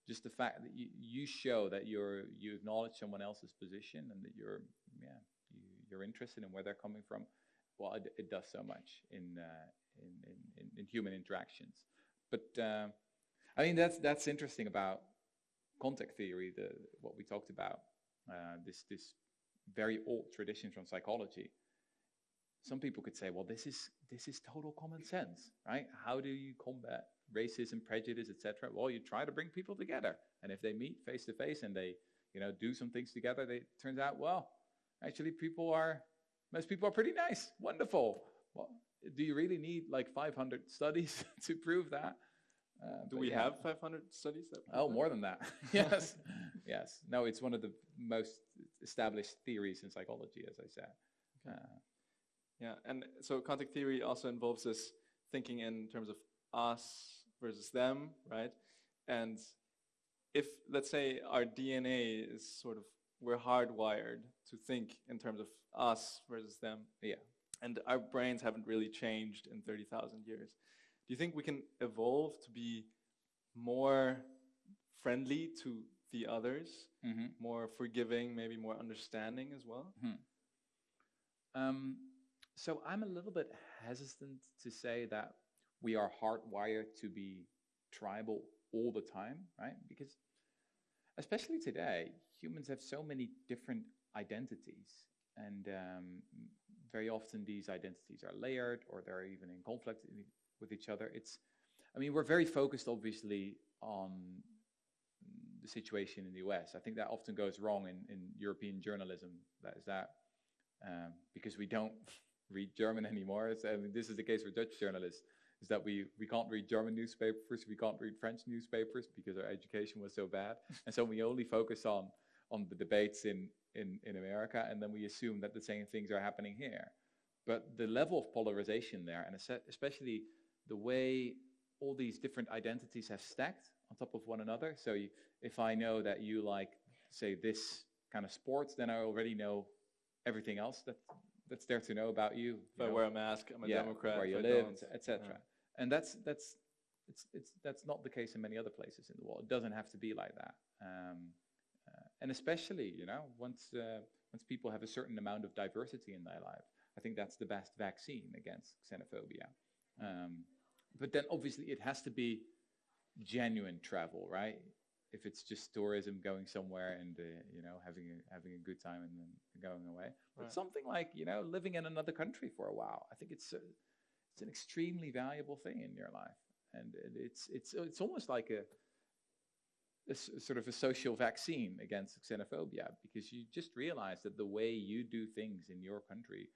Just the fact that you, you show that you're you acknowledge someone else's position and that you're yeah you, you're interested in where they're coming from. Well, it, it does so much in, uh, in, in, in, human interactions. But uh, I mean that's that's interesting about contact theory, the what we talked about, uh, this this very old tradition from psychology. Some people could say, well, this is this is total common sense, right? How do you combat racism, prejudice, etc.? Well, you try to bring people together, and if they meet face to face and they, you know, do some things together, they, it turns out, well, actually, people are most people are pretty nice, wonderful. Well, do you really need like 500 studies to prove that? Uh, Do we yeah. have 500 studies? That Oh, that? more than that. yes, yes. No, it's one of the most established theories in psychology, as I said. Uh, Yeah, and so contact theory also involves this thinking in terms of us versus them, right? And if, let's say, our DNA is sort of, we're hardwired to think in terms of us versus them, yeah. And our brains haven't really changed in 30,000 years. Do you think we can evolve to be more friendly to the others, hmm more forgiving, maybe more understanding as well? Um, so I'm a little bit hesitant to say that we are hardwired to be tribal all the time, right? Because especially today, humans have so many different identities, and um, very often these identities are layered or they're even in conflict i- with each other. It's, I mean, we're very focused, obviously, on the situation in the US. I think that often goes wrong in, in European journalism. That is that um, because we don't read German anymore. I mean, this is the case for Dutch journalists. Is that we, we can't read German newspapers, we can't read French newspapers because our education was so bad, and so we only focus on on the debates in, in, in America, and then we assume that the same things are happening here. But the level of polarization there, and especially the way all these different identities have stacked on top of one another. So you, if I know that you like, say, this kind of sports, then I already know everything else that that's there to know about you. If you I know, wear a mask, I'm a yeah, Democrat. where you live, etc. Yeah. And that's that's it's, it's, that's not the case in many other places in the world. It doesn't have to be like that. Um, and especially, you know, once, uh, once people have a certain amount of diversity in their life, I think that's the best vaccine against xenophobia. Um, but then obviously it has to be genuine travel, right? If it's just tourism going somewhere and uh, you know having a, having a good time and then going away, but Right. something like you know living in another country for a while, I think it's a, it's an extremely valuable thing in your life, and it's it's it's almost like a, a sort of a social vaccine against xenophobia because you just realize that the way you do things in your country,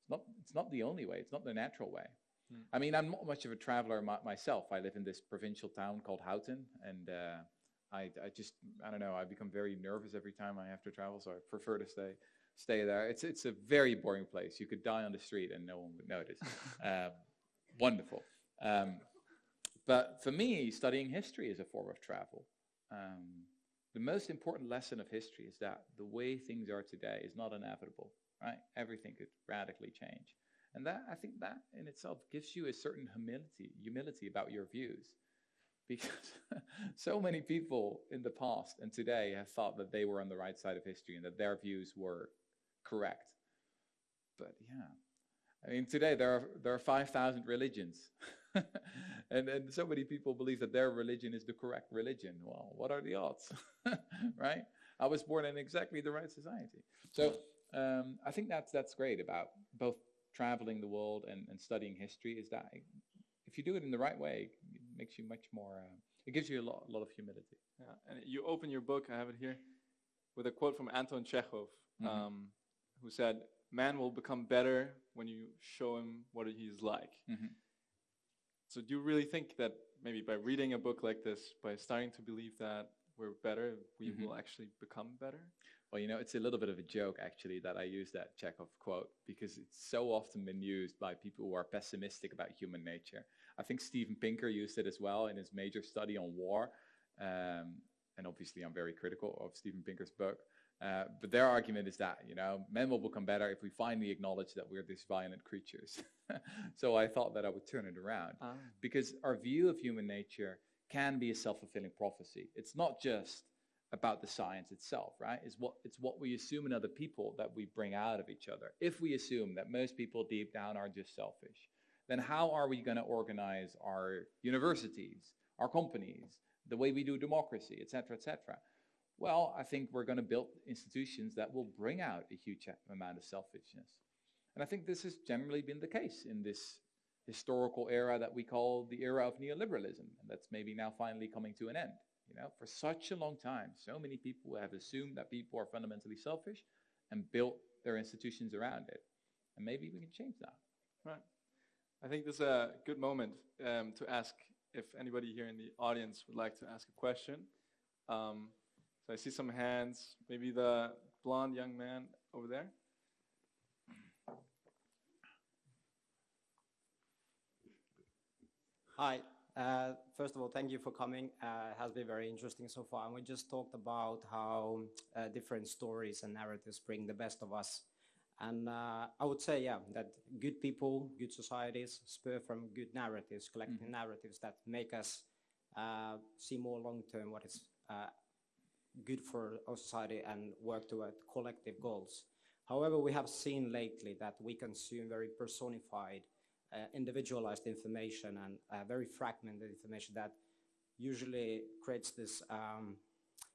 it's not it's not the only way, it's not the natural way. Hmm. I mean, I'm not much of a traveler my, myself. I live in this provincial town called Houten and uh, I, I just, I don't know, I become very nervous every time I have to travel, so I prefer to stay, stay there. It's, it's a very boring place. You could die on the street and no one would notice. um, wonderful. Um, but for me, studying history is a form of travel. Um, the most important lesson of history is that the way things are today is not inevitable, right? Everything could radically change. And that, I think that in itself gives you a certain humility, humility about your views. Because so many people in the past and today have thought that they were on the right side of history and that their views were correct. But yeah, I mean, today there are, there are 5,000 religions. and, and so many people believe that their religion is the correct religion. Well, what are the odds? right? I was born in exactly the right society. So um, I think that's, that's great about both traveling the world and, and studying history is that if you do it in the right way, it makes you much more, uh, it gives you a lot, a lot of humility. Yeah, and you open your book, I have it here, with a quote from Anton Chekhov, Mhm. um, who said, Man will become better when you show him what he's like. Mhm. So, do you really think that maybe by reading a book like this, by starting to believe that we're better, we Mhm. will actually become better? Well, you know, it's a little bit of a joke actually that I use that Chekhov quote because it's so often been used by people who are pessimistic about human nature. I think Steven Pinker used it as well in his major study on war. Um, and obviously, I'm very critical of Steven Pinker's book. Uh, but their argument is that, you know, men will become better if we finally acknowledge that we're these violent creatures. so I thought that I would turn it around Ah. because our view of human nature can be a self-fulfilling prophecy. It's not just about the science itself, right? It's what it's what we assume in other people that we bring out of each other. If we assume that most people deep down are just selfish, then how are we going to organize our universities, our companies, the way we do democracy, et cetera, et cetera? Well, I think we're going to build institutions that will bring out a huge amount of selfishness. And I think this has generally been the case in this historical era that we call the era of neoliberalism, and that's maybe now finally coming to an end. You know, for such a long time, so many people have assumed that people are fundamentally selfish and built their institutions around it. And maybe we can change that. Right. I think this is a good moment um, to ask if anybody here in the audience would like to ask a question. Um, so I see some hands. Maybe the blonde young man over there. Hi. Uh, first of all, thank you for coming. Uh, it has been very interesting so far. And we just talked about how uh, different stories and narratives bring the best of us. And uh, I would say, yeah, that good people, good societies spur from good narratives, collective narratives that make us uh, see more long term what is uh, good for our society and work toward collective goals. However, we have seen lately that we consume very personified uh, individualized information and uh, very fragmented information that usually creates this um,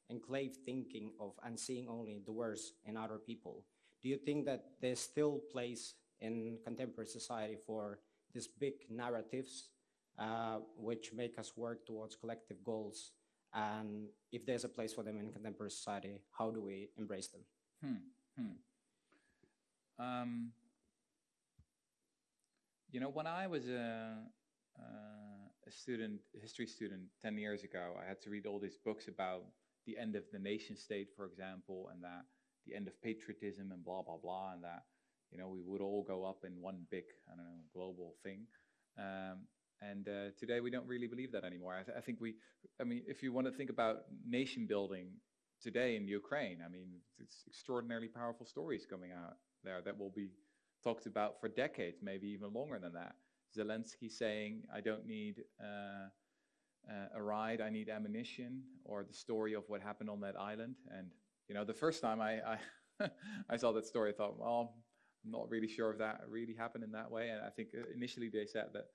enclave thinking of and seeing only the worst in other people. Do you think that there's still place in contemporary society for these big narratives uh, which make us work towards collective goals? And if there's a place for them in contemporary society, how do we embrace them? Hmm. Hmm. Um, you know, when I was a, uh, a student, a history student 10 years ago, I had to read all these books about the end of the nation state, for example, and that the end of patriotism and blah, blah, blah, and that, you know, we would all go up in one big, I don't know, global thing. Um, and uh, today we don't really believe that anymore. I, th- I think we, I mean, if you want to think about nation building today in Ukraine, I mean, it's extraordinarily powerful stories coming out there that will be talked about for decades, maybe even longer than that. Zelensky saying, I don't need uh, uh, a ride, I need ammunition, or the story of what happened on that island. And you know, the first time I I, I saw that story, I thought, well, I'm not really sure if that really happened in that way. And I think uh, initially they said that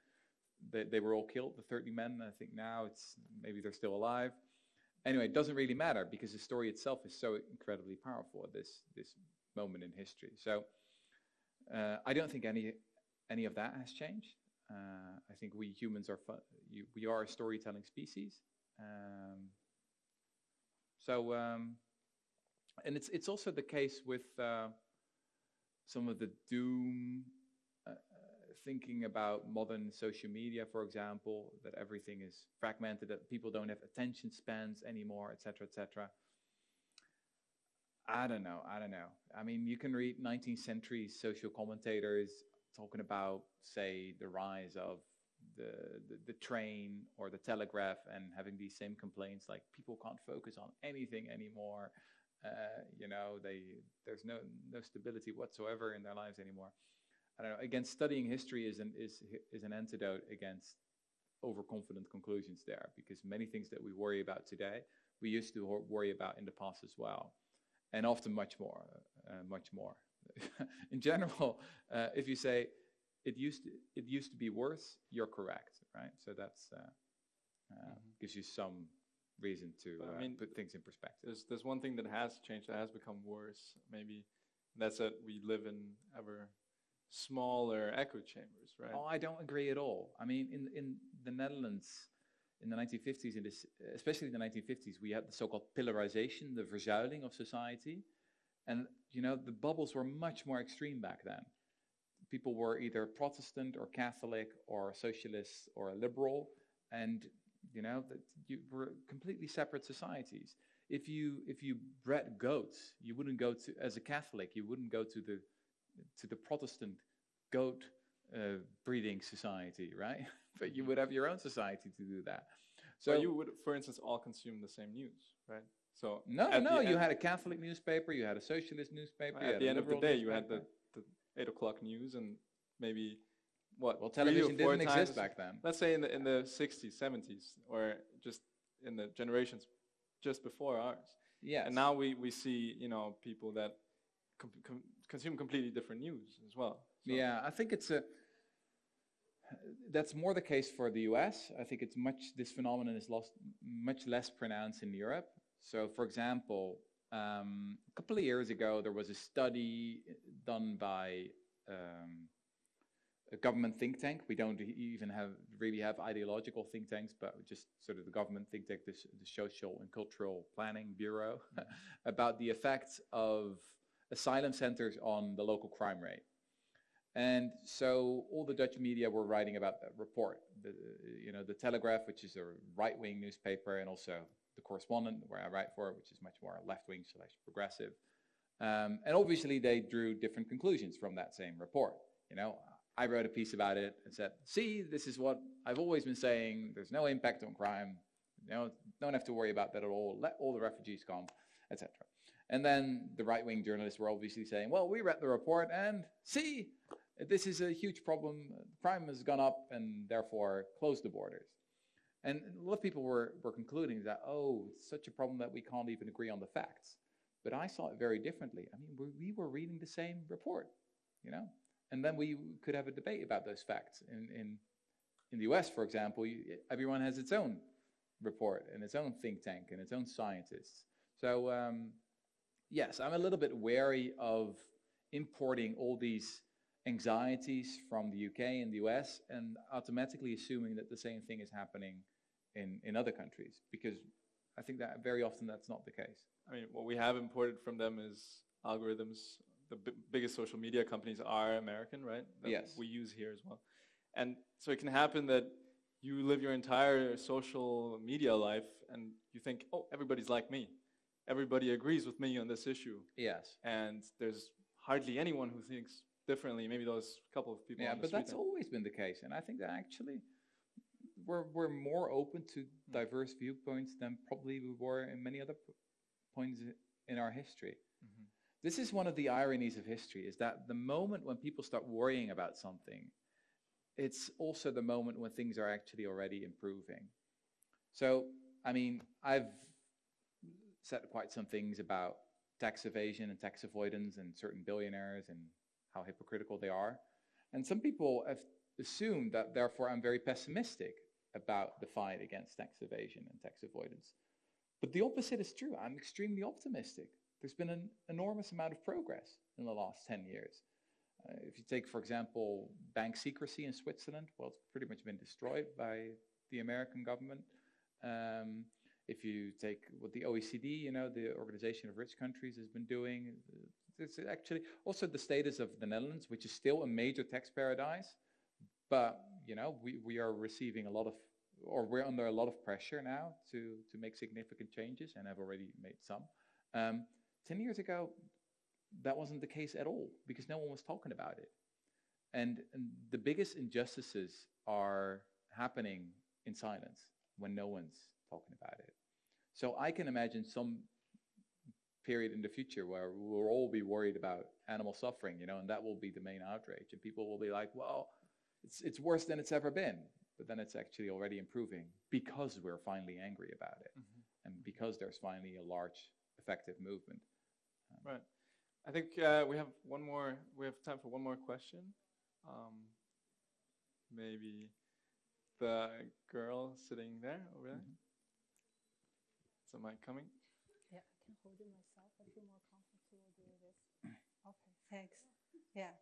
they, they were all killed, the 30 men. I think now it's maybe they're still alive. Anyway, it doesn't really matter because the story itself is so incredibly powerful at this this moment in history. So uh, I don't think any any of that has changed. Uh, I think we humans are you, we are a storytelling species. Um, so um, and it's it's also the case with uh, some of the doom thinking about modern social media, for example, that everything is fragmented, that people don't have attention spans anymore, etc., etc. I don't know. I don't know. I mean, you can read 19th century social commentators talking about, say, the rise of the, the, the train or the telegraph and having these same complaints like people can't focus on anything anymore. Uh, you know, they there's no no stability whatsoever in their lives anymore. I don't know. Again, studying history is an is is an antidote against overconfident conclusions there because many things that we worry about today we used to worry about in the past as well, and often much more, uh, much more. in general, uh, if you say it used to, it used to be worse, you're correct, right? So that's uh, mm-hmm. gives you some reason to I uh, mean, put things in perspective. There's there's one thing that has changed that has become worse. Maybe that's that we live in ever smaller echo chambers, right? Oh, I don't agree at all. I mean, in in the Netherlands, in the 1950s, in this, especially in the 1950s, we had the so-called pillarization, the verzuiling of society, and you know the bubbles were much more extreme back then. People were either Protestant or Catholic or socialist or a liberal, and you know, that you were completely separate societies. If you if you bred goats, you wouldn't go to as a Catholic, you wouldn't go to the to the Protestant goat uh, breeding society, right? but you would have your own society to do that. So you would, for instance, all consume the same news, right? So no, no, you had a Catholic newspaper, you had a socialist newspaper. At the end of the day, you had the, the eight o'clock news and maybe what? Well, television didn't exist back then. Let's say in the in the 60s, 70s, or just in the generations just before ours. Yeah. And now we we see you know people that consume completely different news as well. So yeah, I think it's a. That's more the case for the U.S. I think it's much. This phenomenon is lost, much less pronounced in Europe. So, for example, um, a couple of years ago, there was a study done by um, a government think tank. We don't even have really have ideological think tanks, but just sort of the government think tank, the, the Social and Cultural Planning Bureau, about the effects of asylum centers on the local crime rate. And so all the Dutch media were writing about that report. The, you know, the Telegraph, which is a right-wing newspaper, and also the Correspondent, where I write for, which is much more left-wing slash progressive. Um, and obviously they drew different conclusions from that same report. You know, I wrote a piece about it and said, see, this is what I've always been saying. There's no impact on crime. You know, don't have to worry about that at all. Let all the refugees come, etc. And then the right-wing journalists were obviously saying, well, we read the report and see, this is a huge problem. Crime has gone up and therefore close the borders. And a lot of people were, were concluding that, oh, it's such a problem that we can't even agree on the facts. But I saw it very differently. I mean, we were reading the same report, you know? And then we could have a debate about those facts. In, in, in the US, for example, you, everyone has its own report and its own think tank and its own scientists. So um, yes, I'm a little bit wary of importing all these anxieties from the UK and the US and automatically assuming that the same thing is happening in, in other countries because I think that very often that's not the case. I mean, what we have imported from them is algorithms the biggest social media companies are American, right? That yes. We use here as well. And so it can happen that you live your entire social media life and you think, oh, everybody's like me. Everybody agrees with me on this issue. Yes. And there's hardly anyone who thinks differently. Maybe those couple of people. Yeah, but that's always been the case. And I think that actually we're, we're more open to hmm. diverse viewpoints than probably we were in many other points in our history. Mm -hmm. This is one of the ironies of history, is that the moment when people start worrying about something, it's also the moment when things are actually already improving. So, I mean, I've said quite some things about tax evasion and tax avoidance and certain billionaires and how hypocritical they are. And some people have assumed that therefore I'm very pessimistic about the fight against tax evasion and tax avoidance. But the opposite is true. I'm extremely optimistic. There's been an enormous amount of progress in the last 10 years. Uh, if you take, for example, bank secrecy in Switzerland, well, it's pretty much been destroyed by the American government. Um, if you take what the OECD, you know, the Organization of Rich Countries has been doing, it's actually also the status of the Netherlands, which is still a major tax paradise, but you know, we, we are receiving a lot of, or we're under a lot of pressure now to, to make significant changes and have already made some. Um, 10 years ago, that wasn't the case at all because no one was talking about it. And, and the biggest injustices are happening in silence when no one's talking about it. So I can imagine some period in the future where we'll all be worried about animal suffering, you know, and that will be the main outrage. And people will be like, well, it's, it's worse than it's ever been. But then it's actually already improving because we're finally angry about it. Mm-hmm. And because there's finally a large effective movement. Um, right. I think uh, we have one more, we have time for one more question. Um, maybe the girl sitting there over there. Mm-hmm. Is the mic coming? Yeah, I can hold it myself. I feel more comfortable doing this. Okay, thanks. Yeah.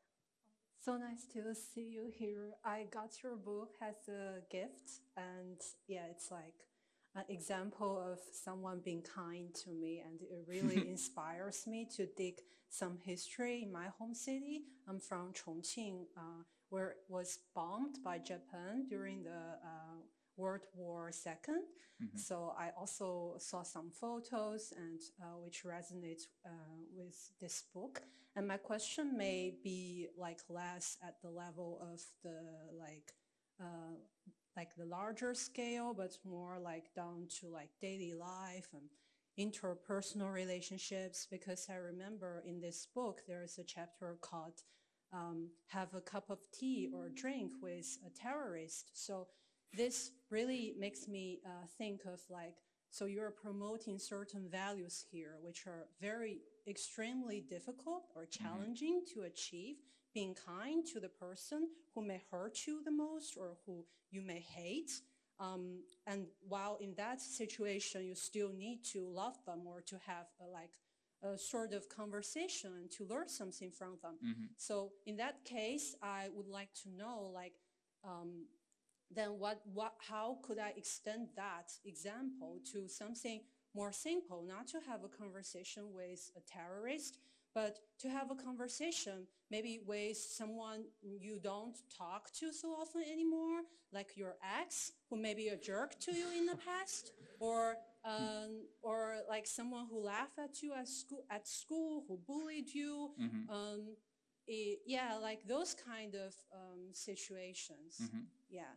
So nice to see you here. I got your book as a gift, and yeah, it's like an example of someone being kind to me, and it really inspires me to dig some history in my home city. I'm from Chongqing, uh, where it was bombed by Japan during the uh, World War II. Mm-hmm. So I also saw some photos and uh, which resonates uh, with this book. And my question may be like less at the level of the like uh, like the larger scale, but more like down to like daily life and interpersonal relationships because I remember in this book there is a chapter called um, have a cup of tea or drink with a terrorist. So this really makes me uh, think of like, so you're promoting certain values here, which are very extremely difficult or mm-hmm. challenging mm-hmm. to achieve. Being kind to the person who may hurt you the most or who you may hate, um, and while in that situation, you still need to love them or to have a, like a sort of conversation and to learn something from them. Mm-hmm. So in that case, I would like to know like, um, then what, what, how could I extend that example to something more simple, not to have a conversation with a terrorist, but to have a conversation maybe with someone you don't talk to so often anymore, like your ex, who may be a jerk to you in the past, or um, or like someone who laughed at you at school, at school who bullied you. Mm-hmm. Um, it, yeah, like those kind of um, situations. Mm-hmm. Yeah,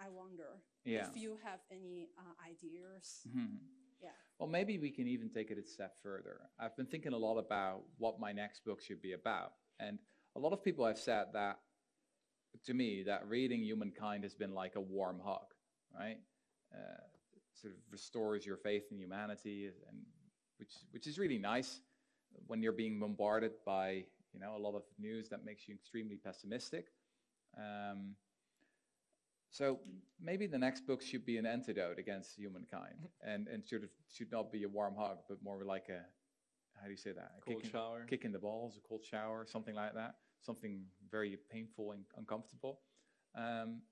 I wonder yeah. if you have any uh, ideas. Mm-hmm. Yeah. Well, maybe we can even take it a step further. I've been thinking a lot about what my next book should be about. And a lot of people have said that to me, that reading Humankind has been like a warm hug, right? Uh, sort of restores your faith in humanity, and which which is really nice when you're being bombarded by you know a lot of news that makes you extremely pessimistic. Um, so maybe the next book should be an antidote against humankind, and and should should not be a warm hug, but more like a how do you say that? A cold kick shower, in, kick in the balls, a cold shower, something like that. Something very painful and uncomfortable. Um,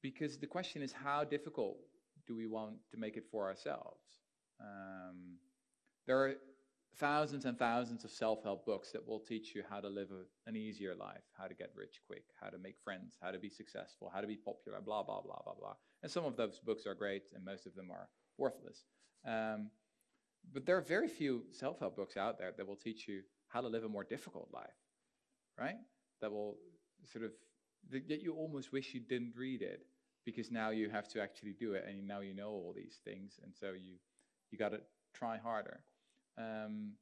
because the question is, how difficult do we want to make it for ourselves? Um, there are thousands and thousands of self-help books that will teach you how to live an easier life, how to get rich quick, how to make friends, how to be successful, how to be popular, blah, blah, blah, blah, blah. And some of those books are great and most of them are worthless. Um, but there are very few self-help books out there that will teach you how to live a more difficult life, right? That will sort of, that you almost wish you didn't read it because now you have to actually do it and now you know all these things and so you you got to try harder um,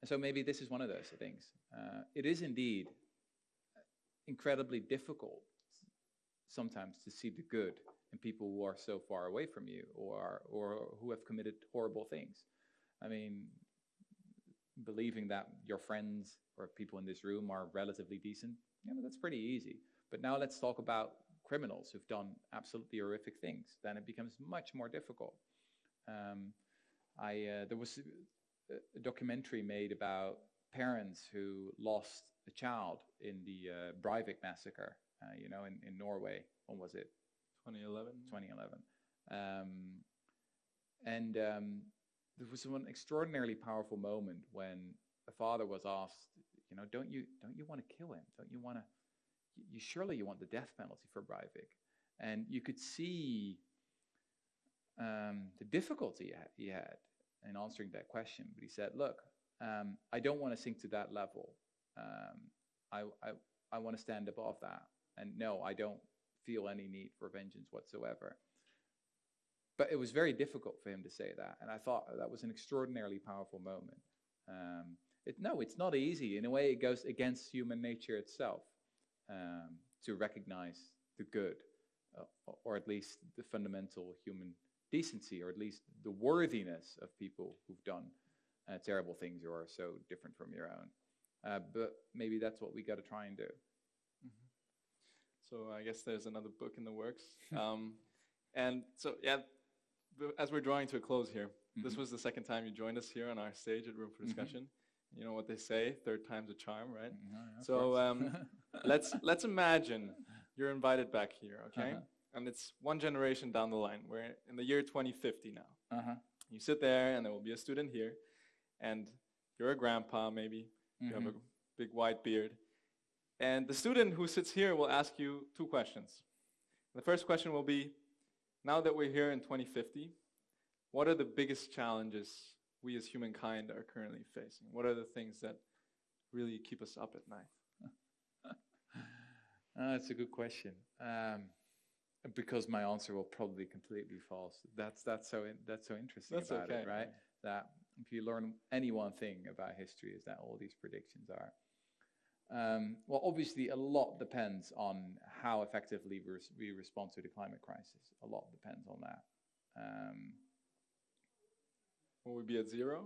and so maybe this is one of those things uh, it is indeed incredibly difficult sometimes to see the good in people who are so far away from you or or who have committed horrible things. I mean, believing that your friends or people in this room are relatively decent, you know, that's pretty easy. But now let's talk about criminals who've done absolutely horrific things. Then it becomes much more difficult. Um, I uh, there was a documentary made about parents who lost a child in the uh, Breivik massacre, uh, you know, in, in Norway. When was it? 2011. 2011. Um, and um, there was one extraordinarily powerful moment when a father was asked, you know, don't you don't you want to kill him? Don't you want to? You surely you want the death penalty for Breivik, and you could see um, the difficulty he had in answering that question. But he said, look, um, I don't want to sink to that level. Um, I, I, I want to stand above that. And no, I don't feel any need for vengeance whatsoever. But it was very difficult for him to say that. And I thought that was an extraordinarily powerful moment. Um, it, no, it's not easy. In a way, it goes against human nature itself um, to recognize the good, uh, or at least the fundamental human decency, or at least the worthiness of people who've done uh, terrible things or are so different from your own. Uh, but maybe that's what we got to try and do. So I guess there's another book in the works. um, and so, yeah, as we're drawing to a close here, this Mhm. was the second time you joined us here on our stage at Room for Discussion. You know what they say, third time's a charm, right? Mhm, yeah, So um, let's let's imagine you're invited back here, okay? Uh-huh. And it's one generation down the line. We're in the year 2050 now. uh-huh. You sit there, and there will be a student here, and you're a grandpa, maybe. You have a Mhm. big white beard. And the student who sits here will ask you two questions. The first question will be Now that we're here in 2050, what are the biggest challenges we as humankind are currently facing? What are the things that really keep us up at night? Uh, that's a good question. Um, because my answer will probably be completely false. That's that's so in, that's so interesting That's about okay, it, right? That if you learn any one thing about history, is that all these predictions are. Um, well, obviously, a lot depends on how effectively we respond to the climate crisis. A lot depends on that. Um, Will we be at zero?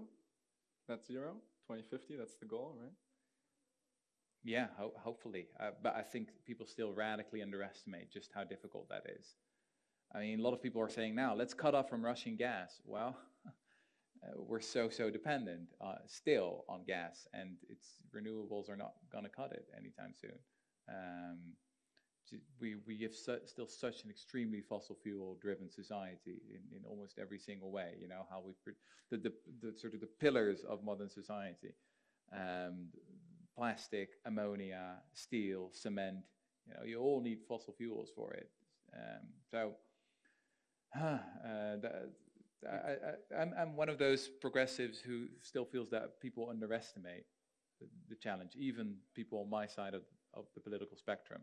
That's zero? 2050, that's the goal, right? Yeah, ho- hopefully. Uh, but I think people still radically underestimate just how difficult that is. I mean, a lot of people are saying now, let's cut off from Russian gas. Well, uh, we're so, so dependent uh, still on gas, and its renewables are not going to cut it anytime soon. Um, we, we have su- still such an extremely fossil fuel driven society in, in almost every single way. You know, how we, pr- the, the, the sort of the pillars of modern society. Um, plastic, ammonia, steel, cement. You know, you all need fossil fuels for it. Um, so, uh, that, I, I'm one of those progressives who still feels that people underestimate the, the challenge, even people on my side of, of the political spectrum.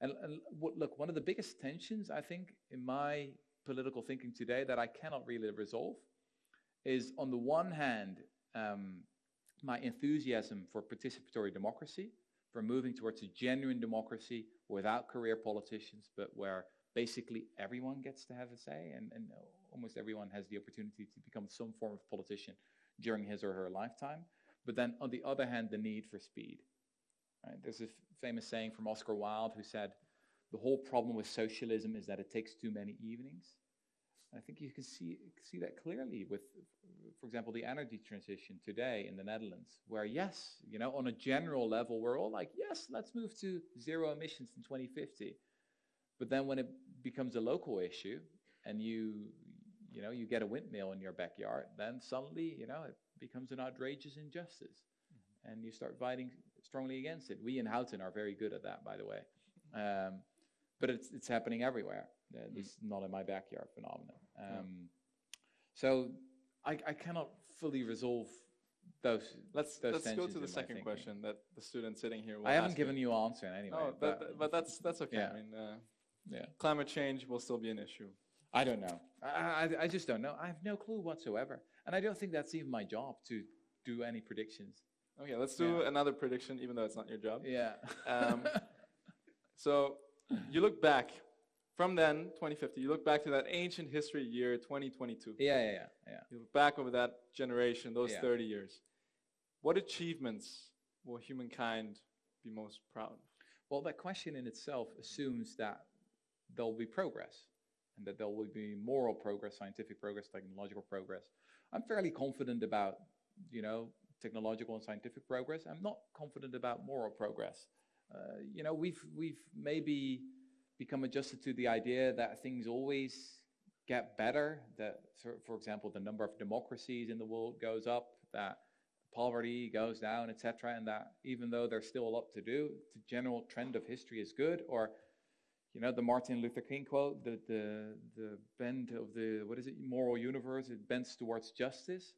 And, and what, look, one of the biggest tensions, I think, in my political thinking today that I cannot really resolve is on the one hand, um, my enthusiasm for participatory democracy, for moving towards a genuine democracy without career politicians, but where basically everyone gets to have a say and, and almost everyone has the opportunity to become some form of politician during his or her lifetime. But then on the other hand, the need for speed. Right? There's a famous saying from Oscar Wilde who said, the whole problem with socialism is that it takes too many evenings. I think you can see see that clearly with, for example, the energy transition today in the Netherlands, where yes, you know, on a general level, we're all like, yes, let's move to zero emissions in 2050. But then when it becomes a local issue, and you, you know, you get a windmill in your backyard, then suddenly, you know, it becomes an outrageous injustice, and you start fighting strongly against it. We in Houten are very good at that, by the way, um, but it's it's happening everywhere. Uh, this is not in my backyard phenomenon. Um, So I, I cannot fully resolve those. Let's, those let's go to the second question that the student sitting here will I haven't given you an answer anyway. No, but, but that's, that's okay. Yeah. I mean, uh, yeah. climate change will still be an issue. I don't know. I, I, I just don't know. I have no clue whatsoever. And I don't think that's even my job to do any predictions. Okay, let's do Yeah. another prediction, even though it's not your job. Yeah. Um, So you look back from then, 2050, you look back to that ancient history year, 2022. Yeah, yeah, yeah, yeah. You look back over that generation, those Yeah. 30 years. What achievements will humankind be most proud of? Well, that question in itself assumes that there'll be progress and that there will be moral progress, scientific progress, technological progress. I'm fairly confident about, you know, technological and scientific progress. I'm not confident about moral progress. Uh, you know, we've we've maybe become adjusted to the idea that things always get better. That, for, example, the number of democracies in the world goes up. That poverty goes down, etc., and that even though there's still a lot to do, the general trend of history is good. Or, you know, the Martin Luther King quote: "the the the bend of the what is it? Moral universe it bends towards justice."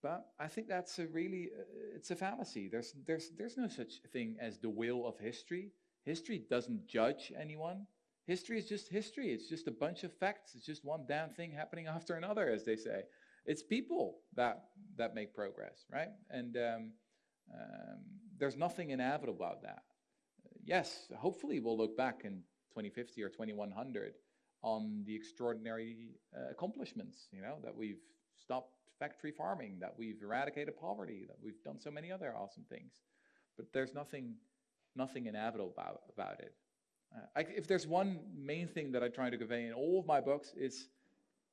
But I think that's a really uh, it's a fallacy. There's there's there's no such thing as the will of history. History doesn't judge anyone. History is just history. It's just a bunch of facts. It's just one damn thing happening after another, as they say it's people that that make progress, right? And um, um, there's nothing inevitable about that. yes, hopefully we'll look back in 2050 or 2100 on the extraordinary uh, accomplishments, you know, that we've stopped factory farming, that we've eradicated poverty, that we've done so many other awesome things. But there's nothing, nothing inevitable about, about it. Uh, I, if there's one main thing that I try to convey in all of my books, is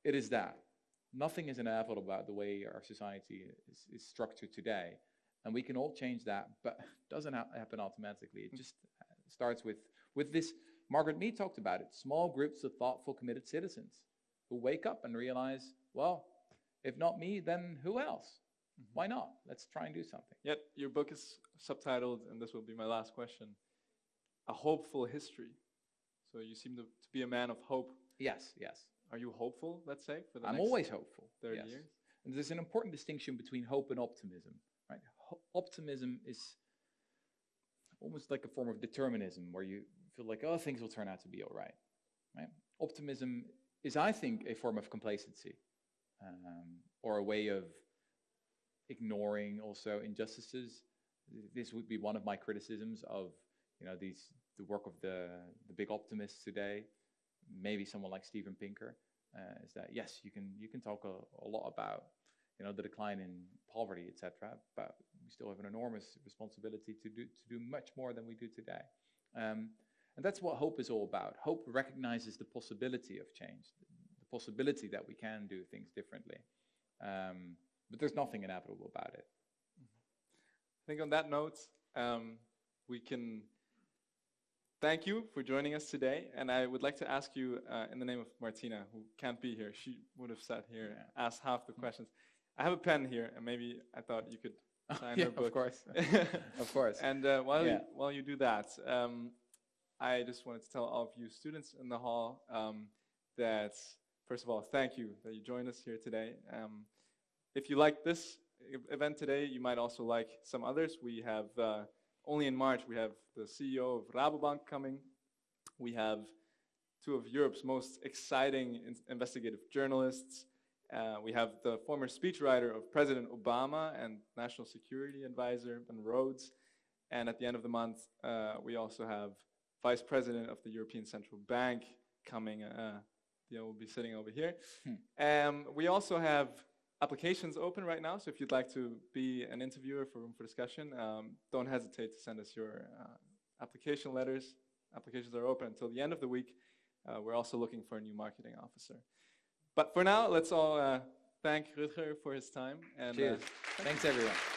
it is that nothing is inevitable about the way our society is, is structured today. And we can all change that, but it doesn't ha happen automatically. It just starts with, with this, Margaret Mead talked about it, small groups of thoughtful, committed citizens who wake up and realize, well, if not me, then who else? Mm -hmm. Why not? Let's try and do something. Yet your book is subtitled, and this will be my last question, A Hopeful History. So you seem to, to be a man of hope. Yes, yes. Are you hopeful, let's say, for the I'm always hopeful. 30 yes. years? And there's an important distinction between hope and optimism, right? Ho optimism is almost like a form of determinism where you feel like, oh, things will turn out to be all right, right? Optimism is, I think, a form of complacency um, or a way of ignoring also injustices. This would be one of my criticisms of, you know, these the work of the the big optimists today maybe someone like Steven Pinker, uh, is that yes, you can you can talk a, a, lot about you know the decline in poverty, etc. But we still have an enormous responsibility to do to do much more than we do today. Um, and that's what hope is all about. Hope recognizes the possibility of change, the possibility that we can do things differently. Um, but there's nothing inevitable about it. I think on that note, um, we can thank you for joining us today. And I would like to ask you, uh, in the name of Martina, who can't be here, she would have sat here and asked half the questions. I have a pen here, and maybe I thought you could sign yeah, her book. Of course, of course. And uh, while, yeah. you, while you do that, um, I just wanted to tell all of you students in the hall um, that, first of all, thank you that you joined us here today. Um, if you like this event today, you might also like some others. We have uh, only in March, we have the CEO of Rabobank coming. We have two of Europe's most exciting in investigative journalists. Uh, we have the former speechwriter of President Obama and National Security Advisor Ben Rhodes. And at the end of the month, uh, we also have Vice President of the European Central Bank coming. Uh, you know, will be sitting over here. Hmm. Um, we also have applications open right now, so if you'd like to be an interviewer for Room for Discussion, um, don't hesitate to send us your uh, application letters. Applications are open until the end of the week. Uh, we're also looking for a new marketing officer. But for now, let's all uh, thank Rutger for his time. And, uh, Cheers. Thanks, everyone.